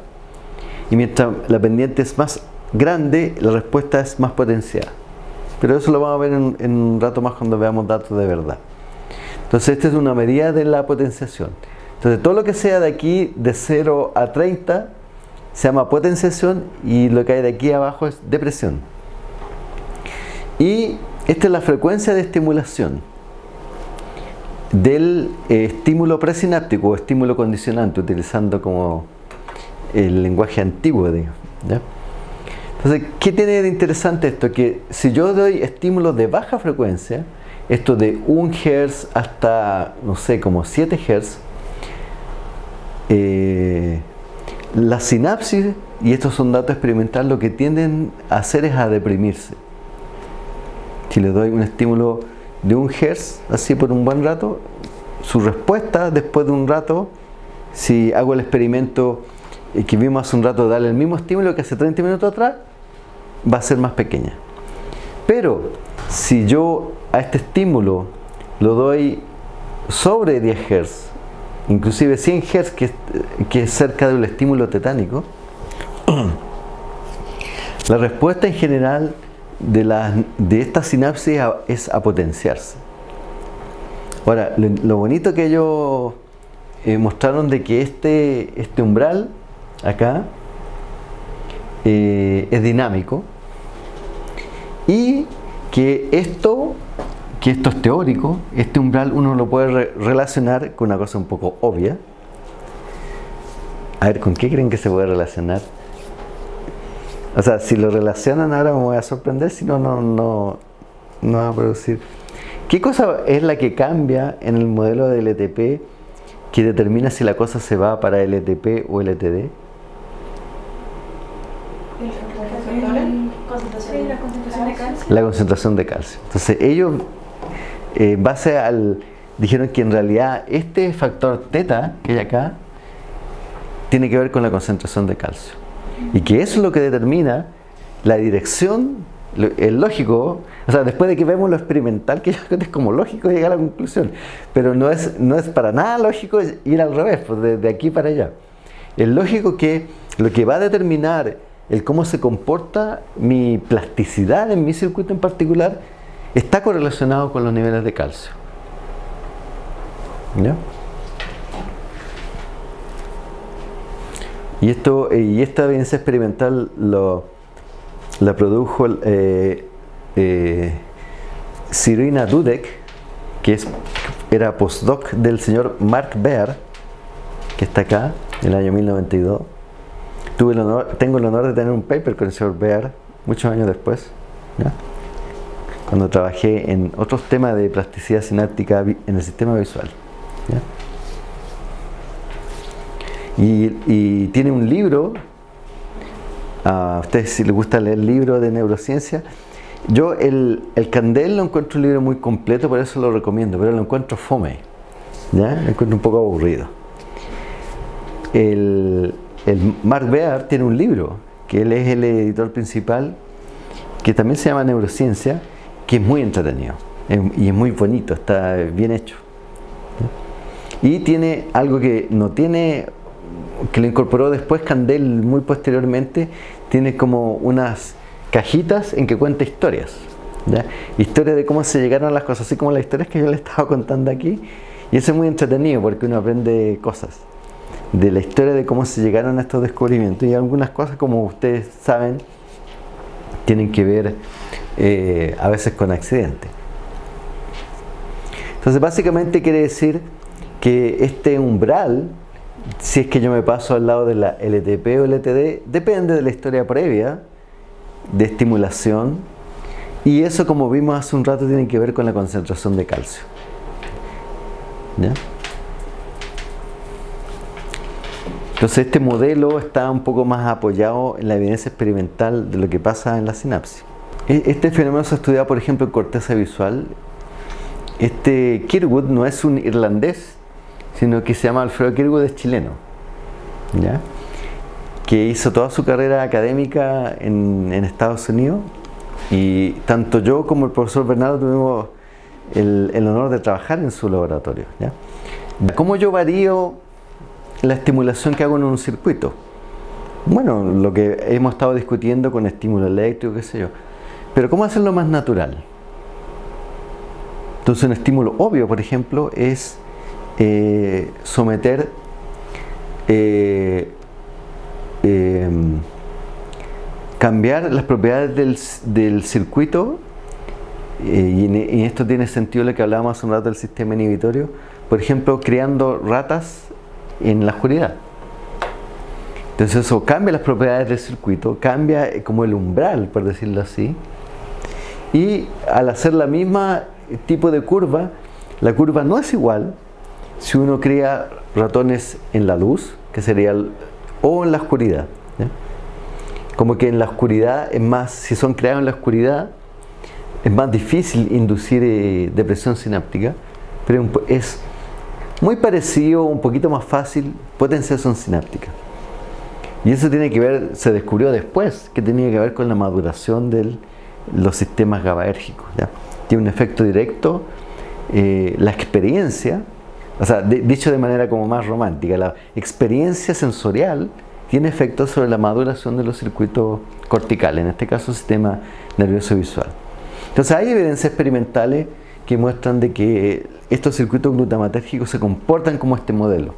y mientras la pendiente es más grande, la respuesta es más potenciada. Pero eso lo vamos a ver en, en un rato más cuando veamos datos de verdad. Entonces esta es una medida de la potenciación. Entonces todo lo que sea de aquí de 0 a 30 se llama potenciación y lo que hay de aquí abajo es depresión. Y esta es la frecuencia de estimulación del eh, estímulo presináptico o estímulo condicionante, utilizando como el lenguaje antiguo. digamos, ¿ya? Entonces, ¿qué tiene de interesante esto? Que si yo doy estímulos de baja frecuencia, esto de 1 Hz hasta, no sé, como 7 Hz, eh, la sinapsis, y estos son datos experimentales, lo que tienden a hacer es a deprimirse. Si le doy un estímulo de 1 Hz, así por un buen rato, su respuesta después de un rato, si hago el experimento eh, que vimos hace un rato, darle el mismo estímulo que hace 30 minutos atrás, va a ser más pequeña. Pero si yo a este estímulo lo doy sobre 10 Hz, inclusive 100 Hz, que, que es cerca del estímulo tetánico, la respuesta en general de, las- de esta sinapsis es a potenciarse. Ahora, lo, bonito que ellos eh, mostraron de que este, este umbral acá eh, es dinámico y que esto, que esto es teórico, este umbral uno lo puede re- relacionar con una cosa un poco obvia. A ver, ¿con qué creen que se puede relacionar? O sea, si lo relacionan ahora me voy a sorprender, si no, no, no, no va a producir. ¿Qué cosa es la que cambia en el modelo de LTP que determina si la cosa se va para LTP o LTD? La concentración de calcio. Entonces ellos, eh, base al, dijeron que en realidad este factor teta que hay acá tiene que ver con la concentración de calcio. Y que eso es lo que determina la dirección, es lógico, o sea, después de que vemos lo experimental, que yo es como lógico llegar a la conclusión, pero no es, no es para nada lógico ir al revés, pues de aquí para allá. Es lógico que lo que va a determinar el cómo se comporta mi plasticidad en mi circuito en particular está correlacionado con los niveles de calcio. ¿Ya? Y, esto, eh, y esta evidencia experimental lo, la produjo eh, eh, Sirina Dudek, que es, era postdoc del señor Mark Baer, que está acá, en el año 1092. Tuve el honor, tengo el honor de tener un paper con el señor Baer muchos años después, cuando trabajé en otros temas de plasticidad sináptica en el sistema visual. Y, tiene un libro, a ustedes si les gusta leer libros de neurociencia, yo el, el Candel lo encuentro un libro muy completo, por eso lo recomiendo, pero lo encuentro fome, ¿ya? lo encuentro un poco aburrido. El, el Mark Bear tiene un libro que él es el editor principal, que también se llama Neurociencia, que es muy entretenido y es muy bonito, está bien hecho. Y tiene algo que no tiene, que lo incorporó después Candel muy posteriormente, tiene como unas cajitas en que cuenta historias. ¿ya? Historias de cómo se llegaron a las cosas, así como las historias que yo le estaba contando aquí. Y eso es muy entretenido porque uno aprende cosas de la historia de cómo se llegaron a estos descubrimientos y algunas cosas como ustedes saben tienen que ver eh, a veces con accidentes. Entonces básicamente quiere decir que este umbral, si es que yo me paso al lado de la LTP o LTD, depende de la historia previa de estimulación y eso como vimos hace un rato tiene que ver con la concentración de calcio. ¿Ya? Entonces este modelo está un poco más apoyado en la evidencia experimental de lo que pasa en la sinapsis. E, este fenómeno se ha estudiado por ejemplo en corteza visual. Este Kirwood no es un irlandés, sino que se llama Alfredo Kirwood, es chileno. ¿ya? que hizo toda su carrera académica en, Estados Unidos y tanto yo como el profesor Bernardo tuvimos el, honor de trabajar en su laboratorio. ¿ya? ¿Cómo yo varío la estimulación que hago en un circuito. Bueno, lo que hemos estado discutiendo con estímulo eléctrico, qué sé yo. Pero ¿cómo hacerlo más natural? Entonces un estímulo obvio, por ejemplo, es eh, someter eh, em, cambiar las propiedades del, circuito eh, y, en, esto tiene sentido lo que hablábamos hace un rato del sistema inhibitorio por ejemplo creando ratas en la oscuridad. Entonces eso cambia las propiedades del circuito, cambia como el umbral, por decirlo así. Y al hacer la misma tipo de curva, la curva no es igual si uno crea ratones en la luz, que sería, o en la oscuridad. Como que en la oscuridad es más, si son creados en la oscuridad, es más difícil inducir eh, depresión sináptica, pero es muy parecido, un poquito más fácil, potenciación sináptica. Y eso tiene que ver, se descubrió después, que tenía que ver con la maduración de los sistemas GABAérgicos. Tiene un efecto directo, eh, la experiencia, o sea, dicho de manera como más romántica, la experiencia sensorial tiene efecto sobre la maduración de los circuitos corticales, en este caso sistema nervioso visual. Entonces hay evidencias experimentales que muestran de que estos circuitos glutamatérgicos se comportan como este modelo.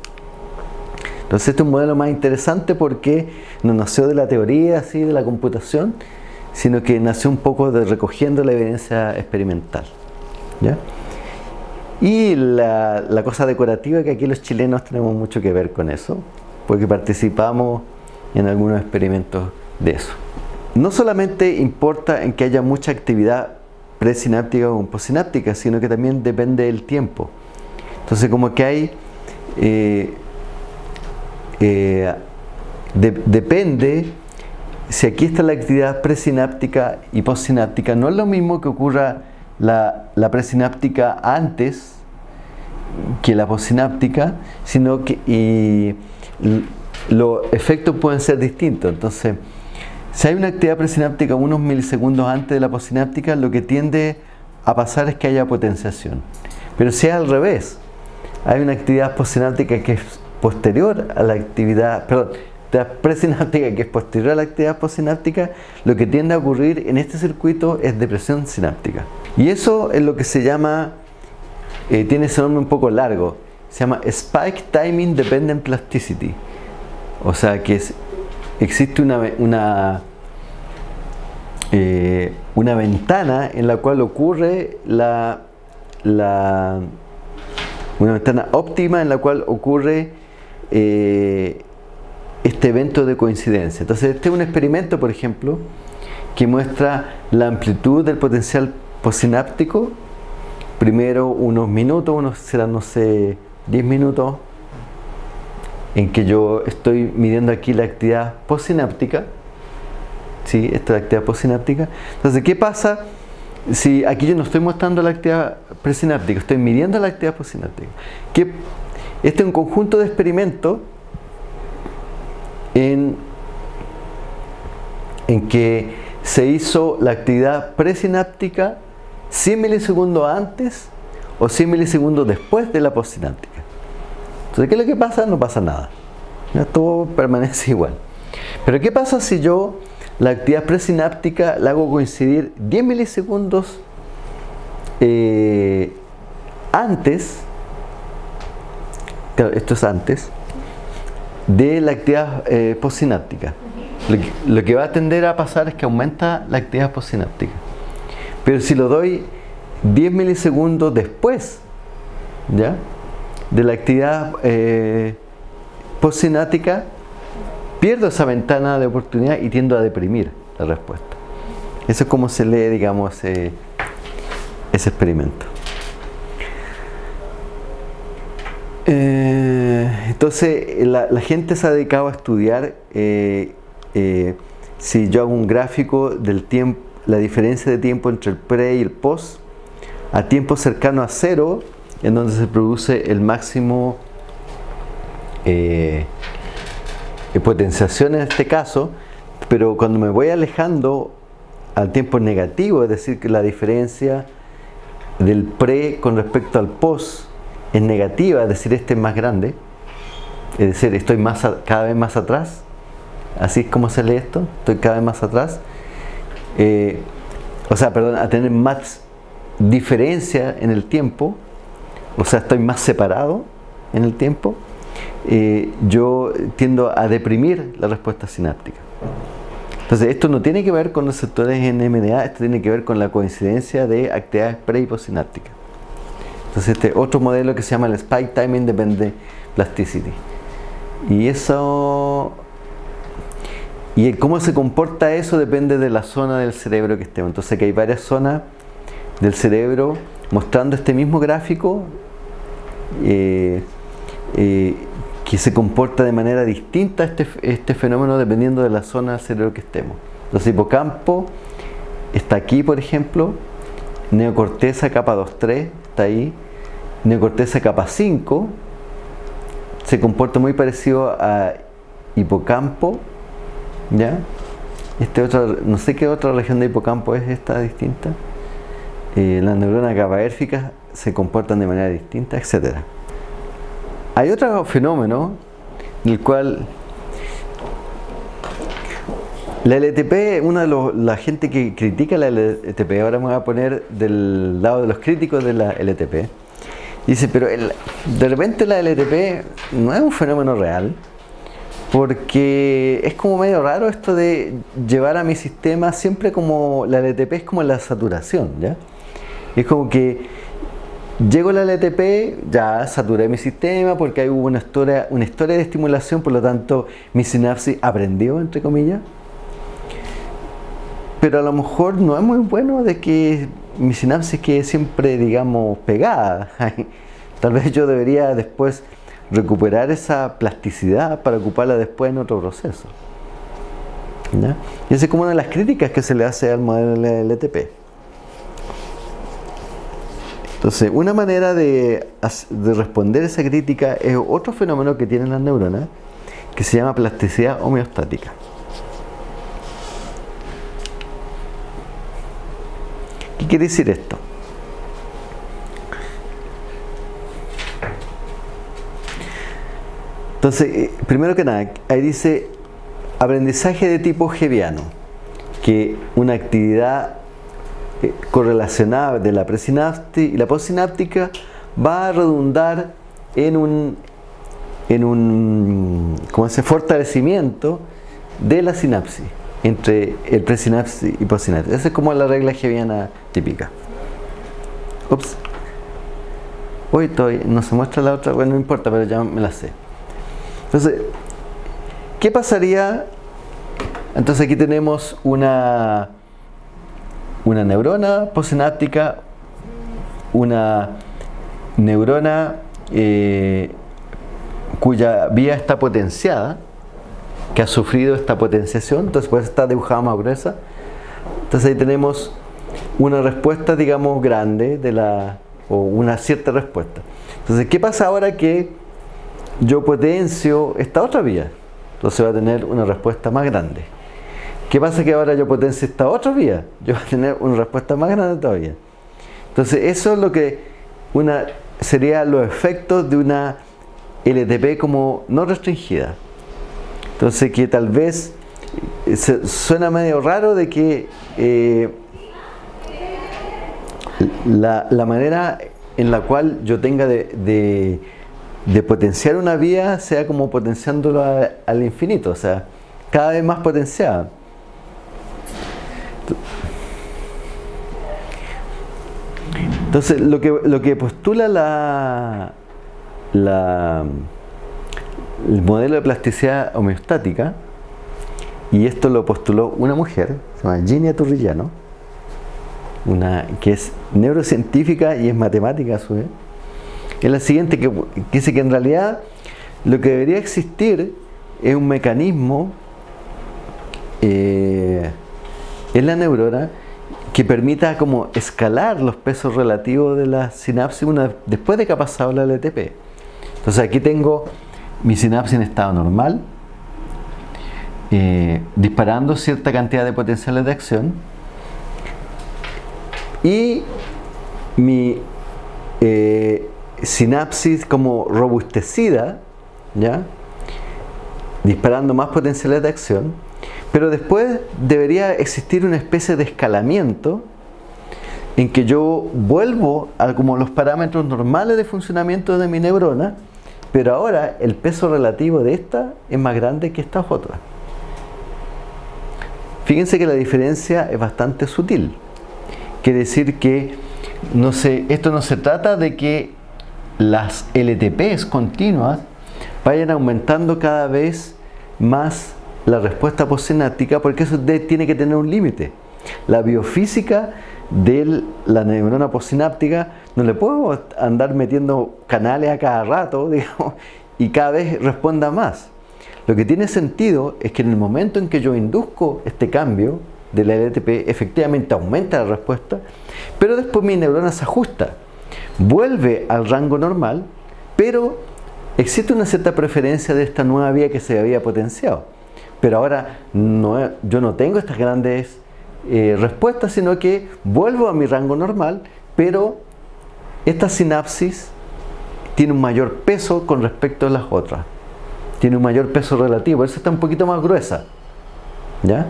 Entonces este es un modelo más interesante porque no nació de la teoría así de la computación, sino que nació un poco de recogiendo la evidencia experimental. Y la, cosa decorativa que aquí los chilenos tenemos mucho que ver con eso, porque participamos en algunos experimentos de eso. No solamente importa en que haya mucha actividad presináptica o postsináptica, sino que también depende del tiempo. Entonces como que hay, eh, eh, depende, si aquí está la actividad presináptica y postsináptica, no es lo mismo que ocurra la, la presináptica antes que la postsináptica, sino que y los efectos pueden ser distintos. Entonces, si hay una actividad presináptica unos milisegundos antes de la postsináptica, lo que tiende a pasar es que haya potenciación. Pero si es al revés, hay una actividad postsináptica que es posterior a la actividad, perdón, presináptica que es posterior a la actividad postsináptica, lo que tiende a ocurrir en este circuito es depresión sináptica. Y eso es lo que se llama, eh, tiene ese nombre un poco largo, se llama Spike Timing Dependent Plasticity. O sea que existe una, una, eh, una ventana en la cual ocurre la, la, una ventana óptima en la cual ocurre eh, este evento de coincidencia. Entonces este es un experimento, por ejemplo, que muestra la amplitud del potencial postsináptico, primero unos minutos, unos serán no sé, 10 minutos, en que yo estoy midiendo aquí la actividad postsináptica. ¿Sí? Esta es la actividad postsináptica. Entonces, ¿qué pasa si aquí yo no estoy mostrando la actividad presináptica, estoy midiendo la actividad postsináptica? Este es un conjunto de experimentos en en que se hizo la actividad presináptica 100 milisegundos antes o 100 milisegundos después de la postsináptica. Entonces, ¿qué es lo que pasa? No pasa nada. Todo permanece igual. Pero ¿qué pasa si yo la actividad presináptica la hago coincidir 10 milisegundos eh, antes, esto es antes, de la actividad eh, postsináptica? Lo que, va a tender a pasar es que aumenta la actividad postsináptica. Pero si lo doy 10 milisegundos después ¿ya? de la actividad eh, postsináptica, pierdo esa ventana de oportunidad y tiendo a deprimir la respuesta. Eso es como se lee, digamos, ese, experimento. Eh, entonces, la, gente se ha dedicado a estudiar eh, eh, si yo hago un gráfico del tiempo, la diferencia de tiempo entre el pre y el post, a tiempo cercano a cero, en donde se produce el máximo eh, potenciación en este caso, pero cuando me voy alejando al tiempo negativo, es decir, que la diferencia del pre con respecto al post es negativa, es decir, este es más grande, es decir, estoy cada vez más atrás, así es como se lee esto, estoy cada vez más atrás, eh, o sea, perdón, a tener más diferencia en el tiempo, o sea, estoy más separado en el tiempo, eh, yo tiendo a deprimir la respuesta sináptica. Entonces, esto no tiene que ver con los sectores en MDA, esto tiene que ver con la coincidencia de actividades pre y. Entonces, este otro modelo que se llama el Spike Time Independent Plasticity. Y eso y cómo se comporta eso depende de la zona del cerebro que estemos. Entonces que hay varias zonas del cerebro mostrando este mismo gráfico eh, eh, que se comporta de manera distinta este, este fenómeno dependiendo de la zona del cerebro que estemos. Entonces hipocampo está aquí por ejemplo, neocorteza capa 2-3 está ahí, neocorteza capa 5 se comporta muy parecido a hipocampo ¿Ya? Este otro, no sé qué otra región de hipocampo es esta distinta. Eh, las neuronas GABAérficas se comportan de manera distinta, etc. Hay otro fenómeno en el cual la LTP, una de la gente que critica la LTP, ahora me voy a poner del lado de los críticos de la LTP, dice, pero de repente la LTP no es un fenómeno real, porque es como medio raro esto de llevar a mi sistema siempre como la LTP es como la saturación, ¿ya? Es como que llego a la LTP, ya saturé mi sistema porque hay una historia, una historia de estimulación, por lo tanto mi sinapsis aprendió, entre comillas. Pero a lo mejor no es muy bueno de que mi sinapsis quede siempre, digamos, pegada. Tal vez yo debería después recuperar esa plasticidad para ocuparla después en otro proceso. Y esa es como una de las críticas que se le hace al modelo LTP. Entonces, una manera de, de responder esa crítica es otro fenómeno que tienen las neuronas que se llama plasticidad homeostática. ¿Qué quiere decir esto? Entonces, eh, primero que nada, ahí dice aprendizaje de tipo hebiano, que una actividad eh, correlacionada de la presináptica y la postsináptica va a redundar en un, en un como ese fortalecimiento de la sinapsis entre el presinapsis y postsinapsis. Esa es como la regla hebiana típica. Ups. Hoy estoy, no se muestra la otra, bueno, no importa, pero ya me la sé. Entonces, ¿qué pasaría? Entonces aquí tenemos una, una neurona postsináptica, una neurona eh, cuya vía está potenciada, que ha sufrido esta potenciación, entonces puede estar dibujada más gruesa. Entonces ahí tenemos una respuesta, digamos, grande de la, o una cierta respuesta. Entonces, ¿qué pasa ahora que yo potencio esta otra vía, entonces va a tener una respuesta más grande. ¿Qué pasa que ahora yo potencio esta otra vía? Yo voy a tener una respuesta más grande todavía. Entonces eso es lo que una sería los efectos de una LTP como no restringida. Entonces que tal vez eh, suena medio raro de que eh, la, manera en la cual yo tenga de, potenciar una vía sea como potenciándolo al infinito, o sea, cada vez más potenciada. Entonces, lo que, lo que postula la, la, el modelo de plasticidad homeostática, y esto lo postuló una mujer, se llama Ginia Turrillano, una, que es neurocientífica y es matemática a su vez, es la siguiente, que, dice que en realidad lo que debería existir es un mecanismo eh, en la neurona que permita como escalar los pesos relativos de la sinapsis una, después de que ha pasado la LTP. Entonces aquí tengo mi sinapsis en estado normal, eh, disparando cierta cantidad de potenciales de acción y mi eh, sinapsis como robustecida, ¿ya? disparando más potenciales de acción pero después debería existir una especie de escalamiento en que yo vuelvo a como los parámetros normales de funcionamiento de mi neurona, pero ahora el peso relativo de esta es más grande que estas otras. Fíjense que la diferencia es bastante sutil. Quiere decir que no esto no se trata de que las LTPs continuas vayan aumentando cada vez más la respuesta postsináptica porque eso tiene que tener un límite. La biofísica de la neurona postsináptica no le puedo andar metiendo canales a cada rato digamos, y cada vez responda más. Lo que tiene sentido es que en el momento en que yo induzco este cambio de la LTP, efectivamente aumenta la respuesta, pero después mi neurona se ajusta, vuelve al rango normal, pero existe una cierta preferencia de esta nueva vía que se había potenciado pero ahora no, yo no tengo estas grandes eh, respuestas, sino que vuelvo a mi rango normal, pero esta sinapsis tiene un mayor peso con respecto a las otras. Tiene un mayor peso relativo, eso está un poquito más gruesa. ¿Ya?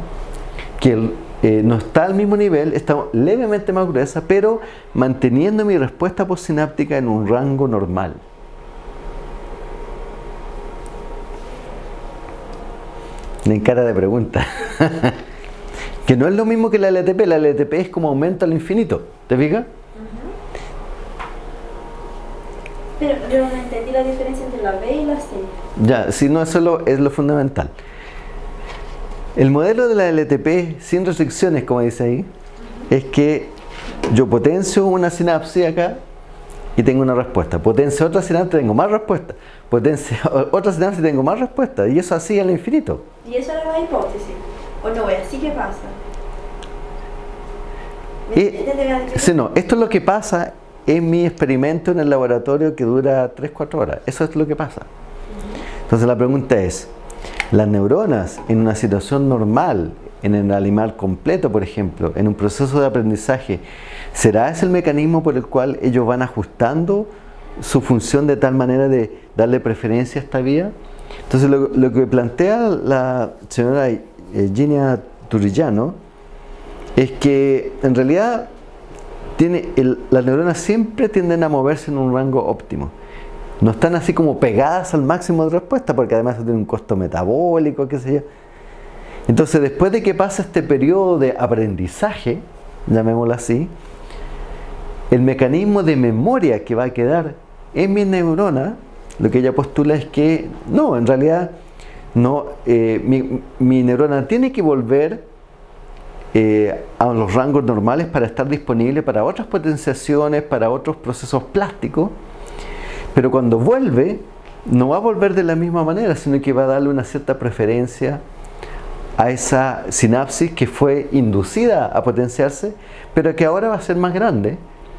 Que eh, no está al mismo nivel, está levemente más gruesa, pero manteniendo mi respuesta postsináptica en un rango normal. En cara de pregunta. que no es lo mismo que la LTP. La LTP es como aumento al infinito. ¿Te fijas? Pero yo no entendí la diferencia entre la B y la C. Ya, si no, eso es lo, fundamental. El modelo de la LTP sin restricciones, como dice ahí, es que yo potencio una sinapsis acá y tengo una respuesta. Potencio otra sinapsis, tengo más respuesta. Potencio otra sinapsis, tengo más respuesta. Y eso así al infinito. ¿Y eso era la hipótesis? ¿O no así que pasa? sí, no, esto es lo que pasa en mi experimento en el laboratorio que dura 3-4 horas. Eso es lo que pasa. Entonces la pregunta es, las neuronas en una situación normal, en el animal completo, por ejemplo, en un proceso de aprendizaje, ¿será ese el mecanismo por el cual ellos van ajustando su función de tal manera de darle preferencia a esta vía? Entonces lo, que plantea la señora eh, Ginia Turrillano es que en realidad tiene las neuronas siempre tienden a moverse en un rango óptimo. No están así como pegadas al máximo de respuesta porque además tiene un costo metabólico, qué sé yo. Entonces, después de que pasa este periodo de aprendizaje, llamémoslo así, el mecanismo de memoria que va a quedar en mi neurona, lo que ella postula es que no, en realidad no, eh, mi, neurona tiene que volver eh, a los rangos normales para estar disponible para otras potenciaciones, para otros procesos plásticos, pero cuando vuelve, no va a volver de la misma manera, sino que va a darle una cierta preferencia a esa sinapsis que fue inducida a potenciarse, pero que ahora va a ser más grande.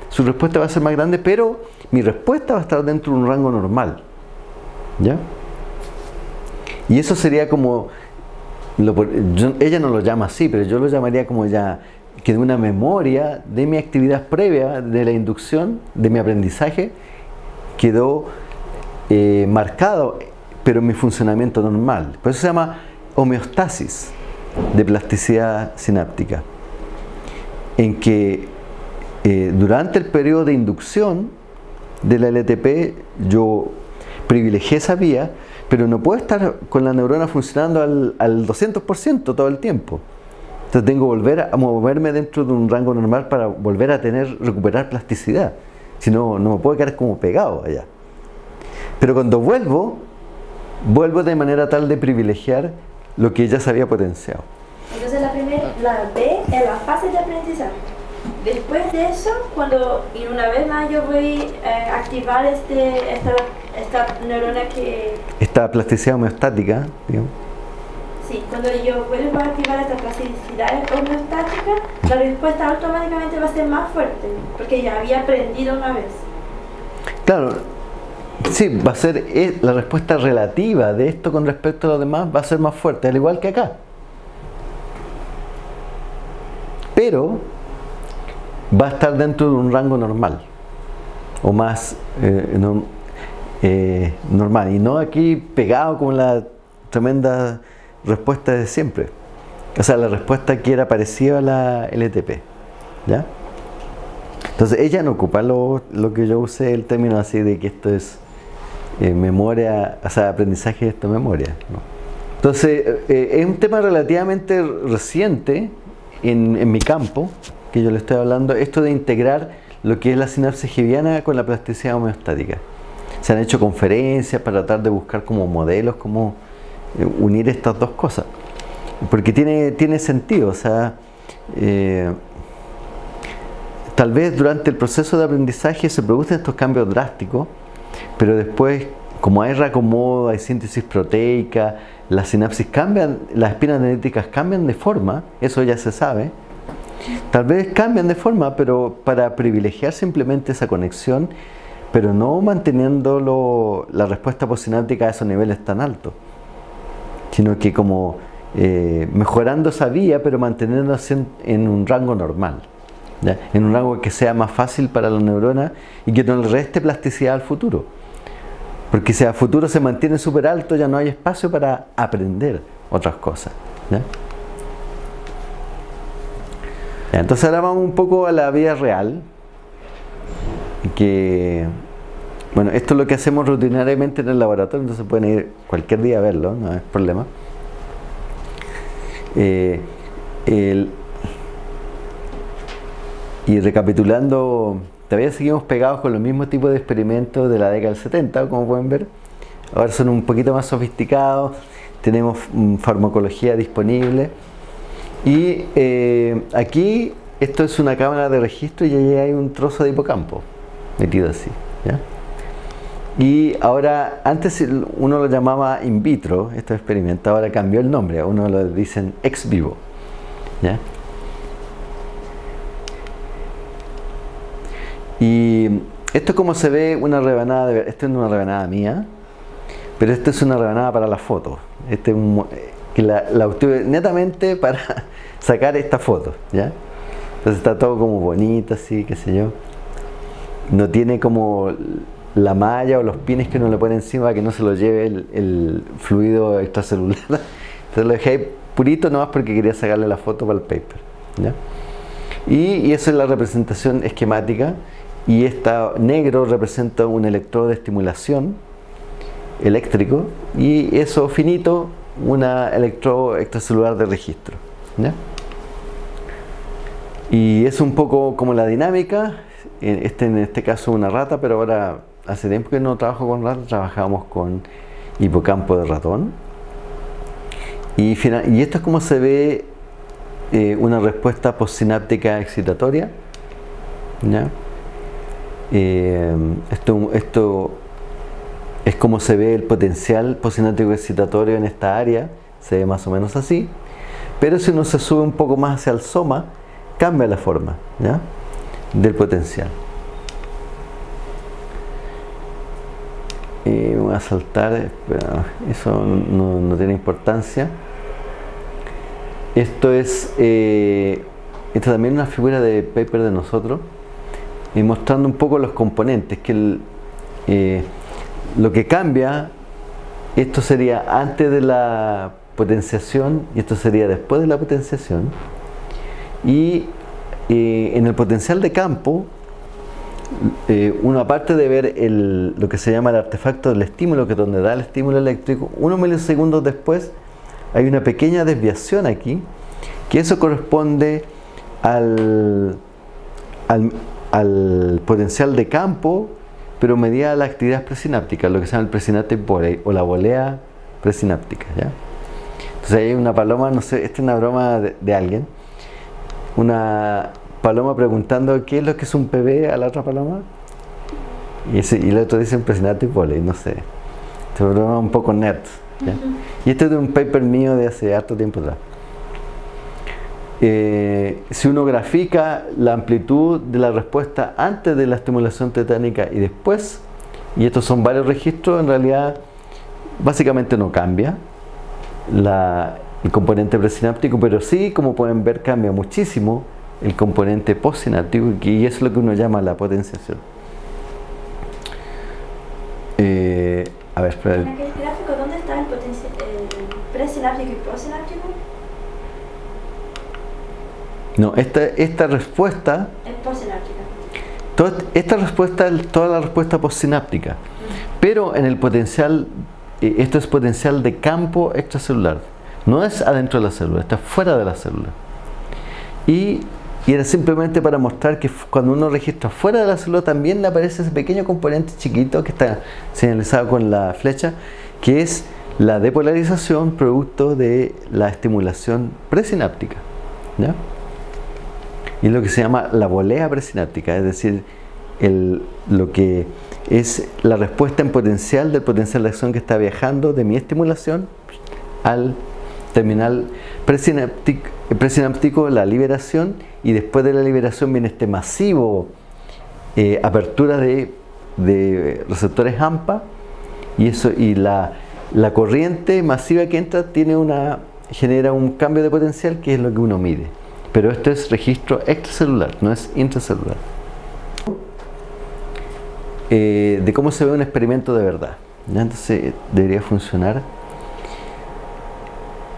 Su respuesta va a ser más grande, pero mi respuesta va a estar dentro de un rango normal. ¿Ya? Y eso sería como ella no lo llama así, pero yo lo llamaría como ya que de una memoria de mi actividad previa, de la inducción, de mi aprendizaje, quedó eh, marcado, pero en mi funcionamiento normal. Por eso se llama homeostasis de plasticidad sináptica, en que eh, durante el periodo de inducción de la LTP yo privilegié esa vía, pero no puedo estar con la neurona funcionando al, al 200% todo el tiempo. Entonces tengo que volver a moverme dentro de un rango normal para volver a tener, recuperar plasticidad. Si no, no me puedo quedar como pegado allá. Pero cuando vuelvo, vuelvo de manera tal de privilegiar lo que ya se había potenciado. Entonces la, primera, la B es la fase de aprendizaje. Después de eso, cuando y una vez más yo voy a activar este, esta, esta neurona que... Esta plasticidad homeostática, digamos. Sí, cuando yo vuelvo a activar esta plasticidad homeostática, la respuesta automáticamente va a ser más fuerte, porque ya había aprendido una vez. Claro, sí, va a ser eh, la respuesta relativa de esto con respecto a lo demás va a ser más fuerte, al igual que acá. Pero va a estar dentro de un rango normal o más eh, eh, normal y no aquí pegado con la tremenda respuesta de siempre o sea la respuesta que era parecida a la LTP ¿ya? entonces ella no ocupa lo, que yo usé el término así de que esto es eh, memoria o sea aprendizaje de esto memoria entonces es un tema relativamente reciente en, en mi campo que yo le estoy hablando, esto de integrar lo que es la sinapsis geviana con la plasticidad homeostática. Se han hecho conferencias para tratar de buscar como modelos, cómo eh, unir estas dos cosas. Porque tiene, tiene sentido, o sea, eh, tal vez durante el proceso de aprendizaje se producen estos cambios drásticos, pero después, como hay reacomodo, hay síntesis proteica, las sinapsis cambian, las espinas genéticas cambian de forma, eso ya se sabe, Tal vez cambian de forma, pero para privilegiar simplemente esa conexión, pero no manteniendo la respuesta posináptica a esos niveles tan altos, sino que como eh, mejorando esa vía, pero manteniéndose en, un rango normal, en un rango que sea más fácil para la neurona y que no le reste plasticidad al futuro. Porque si al futuro se mantiene súper alto, ya no hay espacio para aprender otras cosas. Entonces ahora vamos un poco a la vida real. Que, bueno, esto es lo que hacemos rutinariamente en el laboratorio, entonces pueden ir cualquier día a verlo, no es problema. Eh, y recapitulando, todavía seguimos pegados con los mismos tipos de experimentos de la década del 70, como pueden ver. Ahora son un poquito más sofisticados, tenemos mm, farmacología disponible y eh, aquí esto es una cámara de registro y ahí hay un trozo de hipocampo metido así. Y ahora, antes uno lo llamaba in vitro, este experimento, ahora cambió el nombre, uno lo dicen ex vivo. Y esto es como se ve una rebanada, de, esto es una rebanada mía, pero esto es una rebanada para la foto. Este es un, que la, la obtuve netamente para sacar esta foto, ¿ya? Entonces está todo como bonito, así, qué sé yo. No tiene como la malla o los pines que uno le pone encima que no se lo lleve el, fluido extracelular. Entonces lo dejé ahí purito nomás porque quería sacarle la foto para el paper. Y, y eso es la representación esquemática. Y esta negro representa un electrodo de estimulación eléctrico y eso finito una electrodo extracelular de registro. Y es un poco como la dinámica, este, en este caso una rata, pero ahora hace tiempo que no trabajo con rata, trabajamos con hipocampo de ratón. Y, y esto es como se ve eh, una respuesta postsináptica excitatoria. Eh, esto, esto es como se ve el potencial postsináptico excitatorio en esta área, se ve más o menos así, pero si uno se sube un poco más hacia el soma, cambia la forma del potencial. Y voy a saltar, eso no, tiene importancia. Esto es, eh, también una figura de paper de nosotros, y mostrando un poco los componentes, que eh, lo que cambia, esto sería antes de la potenciación y esto sería después de la potenciación. Y eh, en el potencial de campo, eh, uno aparte de ver el, lo que se llama el artefacto del estímulo, que es donde da el estímulo eléctrico, unos milisegundos después hay una pequeña desviación aquí, que eso corresponde al, al, potencial de campo, pero medida la actividad presináptica, lo que se llama el presynaptic o la volea presináptica. ¿ya? Entonces hay una paloma, no sé, esta es una broma de, alguien, una paloma preguntando qué es lo que es un PB a la otra paloma y, ese, y el otro dice presynaptic volei, no sé. Esta broma un poco nerd. Y este es de un paper mío de hace harto tiempo atrás. Eh, si uno grafica la amplitud de la respuesta antes de la estimulación tetánica y después, y estos son varios registros, en realidad básicamente no cambia el componente presináptico, pero sí, como pueden ver, cambia muchísimo el componente postsináptico y eso es lo que uno llama la potenciación. Eh, a ver, espera. En aquel gráfico, ¿dónde está el, el presináptico y postsináptico? No, esta, esta respuesta... Es postsináptica. Toda, esta respuesta es toda la respuesta postsináptica. Pero en el potencial, eh, esto es potencial de campo extracelular. No es adentro de la célula, está fuera de la célula. Y, y, era simplemente para mostrar que cuando uno registra fuera de la célula también le aparece ese pequeño componente chiquito que está señalizado con la flecha, que es la depolarización producto de la estimulación presináptica. ¿ya? y lo que se llama la volea presináptica, es decir, lo que es la respuesta en potencial del potencial de acción que está viajando de mi estimulación al terminal presináptico, la liberación, y después de la liberación viene este masivo eh, apertura de, receptores AMPA, y, eso, y la, la corriente masiva que entra tiene una, genera un cambio de potencial que es lo que uno mide. Pero este es registro extracelular, no es intracelular. Eh, de cómo se ve un experimento de verdad. Entonces debería funcionar.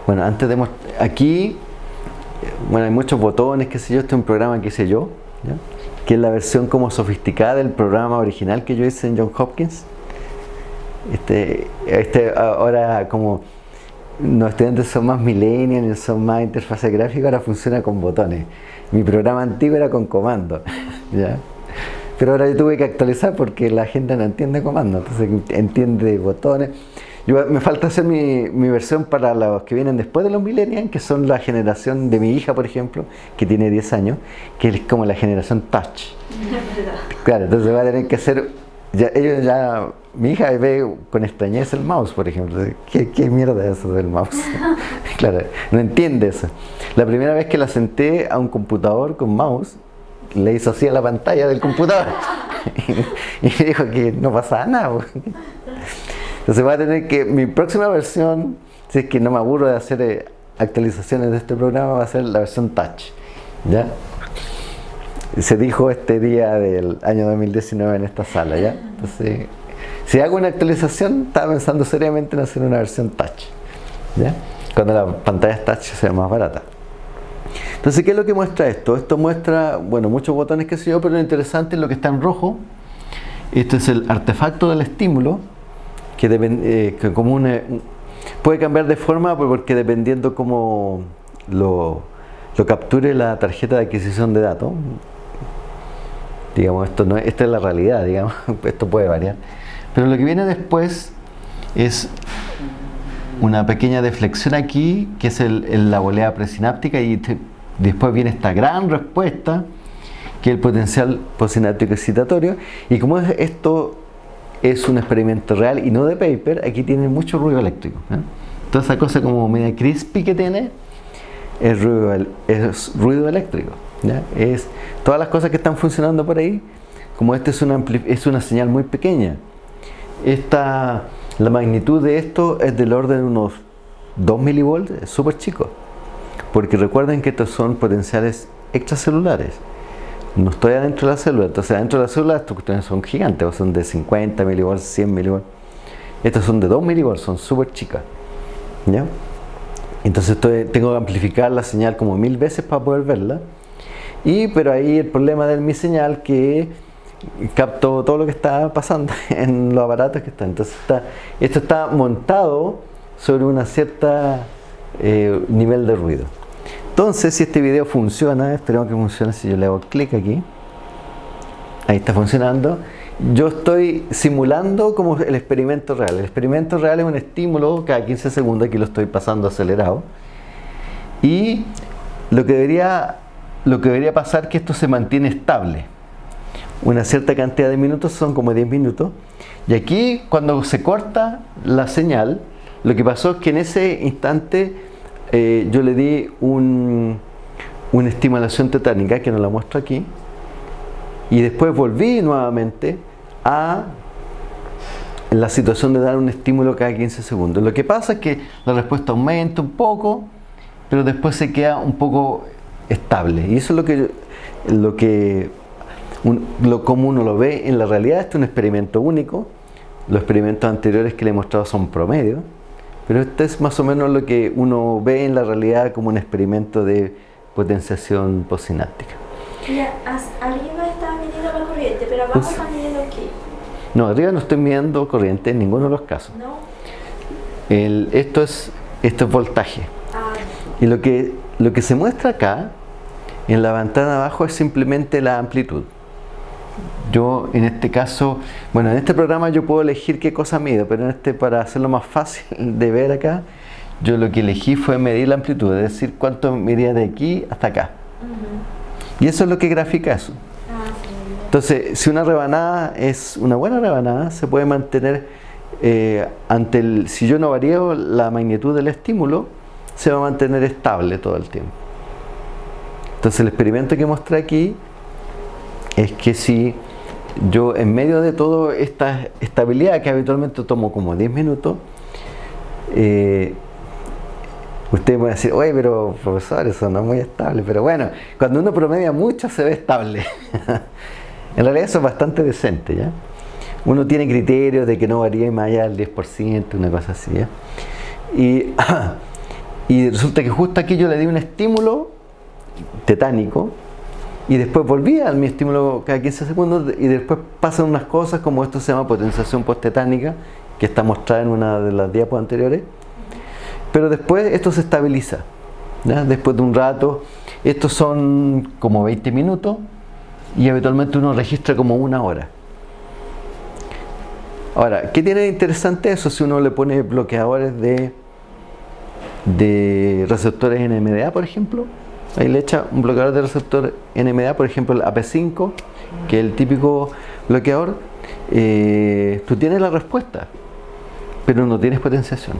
Bueno, antes de aquí, bueno, hay muchos botones, qué sé yo, este es un programa, qué sé yo, que es la versión como sofisticada del programa original que yo hice en John Hopkins. Este, este ahora como los estudiantes son más millennials, son más interfase gráfica, ahora funciona con botones. Mi programa antiguo era con comando, ¿ya? Pero ahora yo tuve que actualizar porque la gente no entiende comando, entonces entiende botones. Yo, me falta hacer mi, mi, versión para los que vienen después de los millennials, que son la generación de mi hija, por ejemplo, que tiene 10 años, que es como la generación touch. Claro, entonces va a tener que hacer ya, ellos ya, mi hija ve con extrañeza el mouse, por ejemplo. ¿Qué, qué mierda es eso del mouse? claro, no entiende eso. La primera vez que la senté a un computador con mouse, le hizo así a la pantalla del computador. y me dijo que no pasaba nada. Entonces va a tener que, mi próxima versión, si es que no me aburro de hacer eh, actualizaciones de este programa, va a ser la versión touch. ¿Ya? se dijo este día del año 2019 en esta sala, ¿ya? Entonces, si hago una actualización, estaba pensando seriamente en hacer una versión touch, ¿ya? Cuando la pantalla touch sea más barata. Entonces, ¿qué es lo que muestra esto? Esto muestra, bueno, muchos botones que sé yo, pero lo interesante es lo que está en rojo. Este es el artefacto del estímulo, que, eh, como puede cambiar de forma porque dependiendo cómo lo, lo capture la tarjeta de adquisición de datos, Digamos, esto no, esta es la realidad, digamos, esto puede variar. Pero lo que viene después es una pequeña deflexión aquí, que es el, la volea presináptica, y después viene esta gran respuesta, que es el potencial postsináptico excitatorio. Y como esto es un experimento real y no de paper, aquí tiene mucho ruido eléctrico. Toda esa cosa como media crispy que tiene es ruido, eléctrico. Es todas las cosas que están funcionando por ahí, como esta es una, es una señal muy pequeña. Esta, la magnitud de esto es del orden de unos 2 milivolts, es súper chico. porque recuerden que estos son potenciales extracelulares. No estoy adentro de la célula, entonces adentro de la célula estas cuestiones son gigantes, son de 50 milivolts, 100 milivolts. Estas son de 2 milivolts, son súper chicas. ¿ya? Entonces tengo que amplificar la señal como mil veces para poder verla. Y pero ahí el problema de mi señal que capto todo lo que está pasando en los aparatos que están. Entonces está, esto está montado sobre una cierta eh, nivel de ruido. Entonces, si este video funciona, esperemos que funcione si yo le hago clic aquí. Ahí está funcionando. Yo estoy simulando como el experimento real. El experimento real es un estímulo cada 15 segundos, aquí lo estoy pasando acelerado. Y lo que debería, lo que debería pasar es que esto se mantiene estable una cierta cantidad de minutos, son como 10 minutos. Y aquí, cuando se corta la señal, lo que pasó es que en ese instante eh, yo le di un, una estimulación tetánica, que no la muestro aquí, y después volví nuevamente a la situación de dar un estímulo cada 15 segundos. Lo que pasa es que la respuesta aumenta un poco, pero después se queda un poco estable. Y eso es lo que, lo que lo, como uno lo ve en la realidad, este es un experimento único. Los experimentos anteriores que le he mostrado son promedio, pero este es más o menos lo que uno ve en la realidad como un experimento de potenciación postsináptica. arriba está midiendo la corriente, pero abajo está midiendo aquí. No, arriba no estoy midiendo corriente en ninguno de los casos. No. esto, es, esto es voltaje. Ah. Y lo que, lo que se muestra acá, en la ventana abajo, es simplemente la amplitud. Yo en este caso, bueno, en este programa yo puedo elegir qué cosa mido, pero en este para hacerlo más fácil de ver acá, yo lo que elegí fue medir la amplitud, es decir, cuánto medía de aquí hasta acá. Y eso es lo que grafica eso. Ah, Entonces, si una rebanada es una buena rebanada, se puede mantener eh, ante el, si yo no varío la magnitud del estímulo, se va a mantener estable todo el tiempo. Entonces el experimento que mostré aquí es que si yo en medio de toda esta estabilidad que habitualmente tomo como 10 minutos, eh, usted puede decir, oye, pero profesor, eso no es muy estable. Pero bueno, cuando uno promedia mucho se ve estable. en realidad eso es bastante decente, ¿ya? Uno tiene criterios de que no varíe más allá del 10%, una cosa así, ¿ya? Y, y resulta que justo aquí yo le di un estímulo tetánico y después volvía al mi estímulo cada 15 segundos y después pasan unas cosas como esto se llama potenciación postetánica que está mostrada en una de las diapos anteriores. Pero después esto se estabiliza después de un rato estos son como 20 minutos y habitualmente uno registra como una hora. Ahora, ¿qué tiene de interesante eso si uno le pone bloqueadores de de receptores NMDA por ejemplo Ahí le echa un bloqueador de receptor NMDA, por ejemplo el AP5, que es el típico bloqueador. Eh, tú tienes la respuesta, pero no tienes potenciación.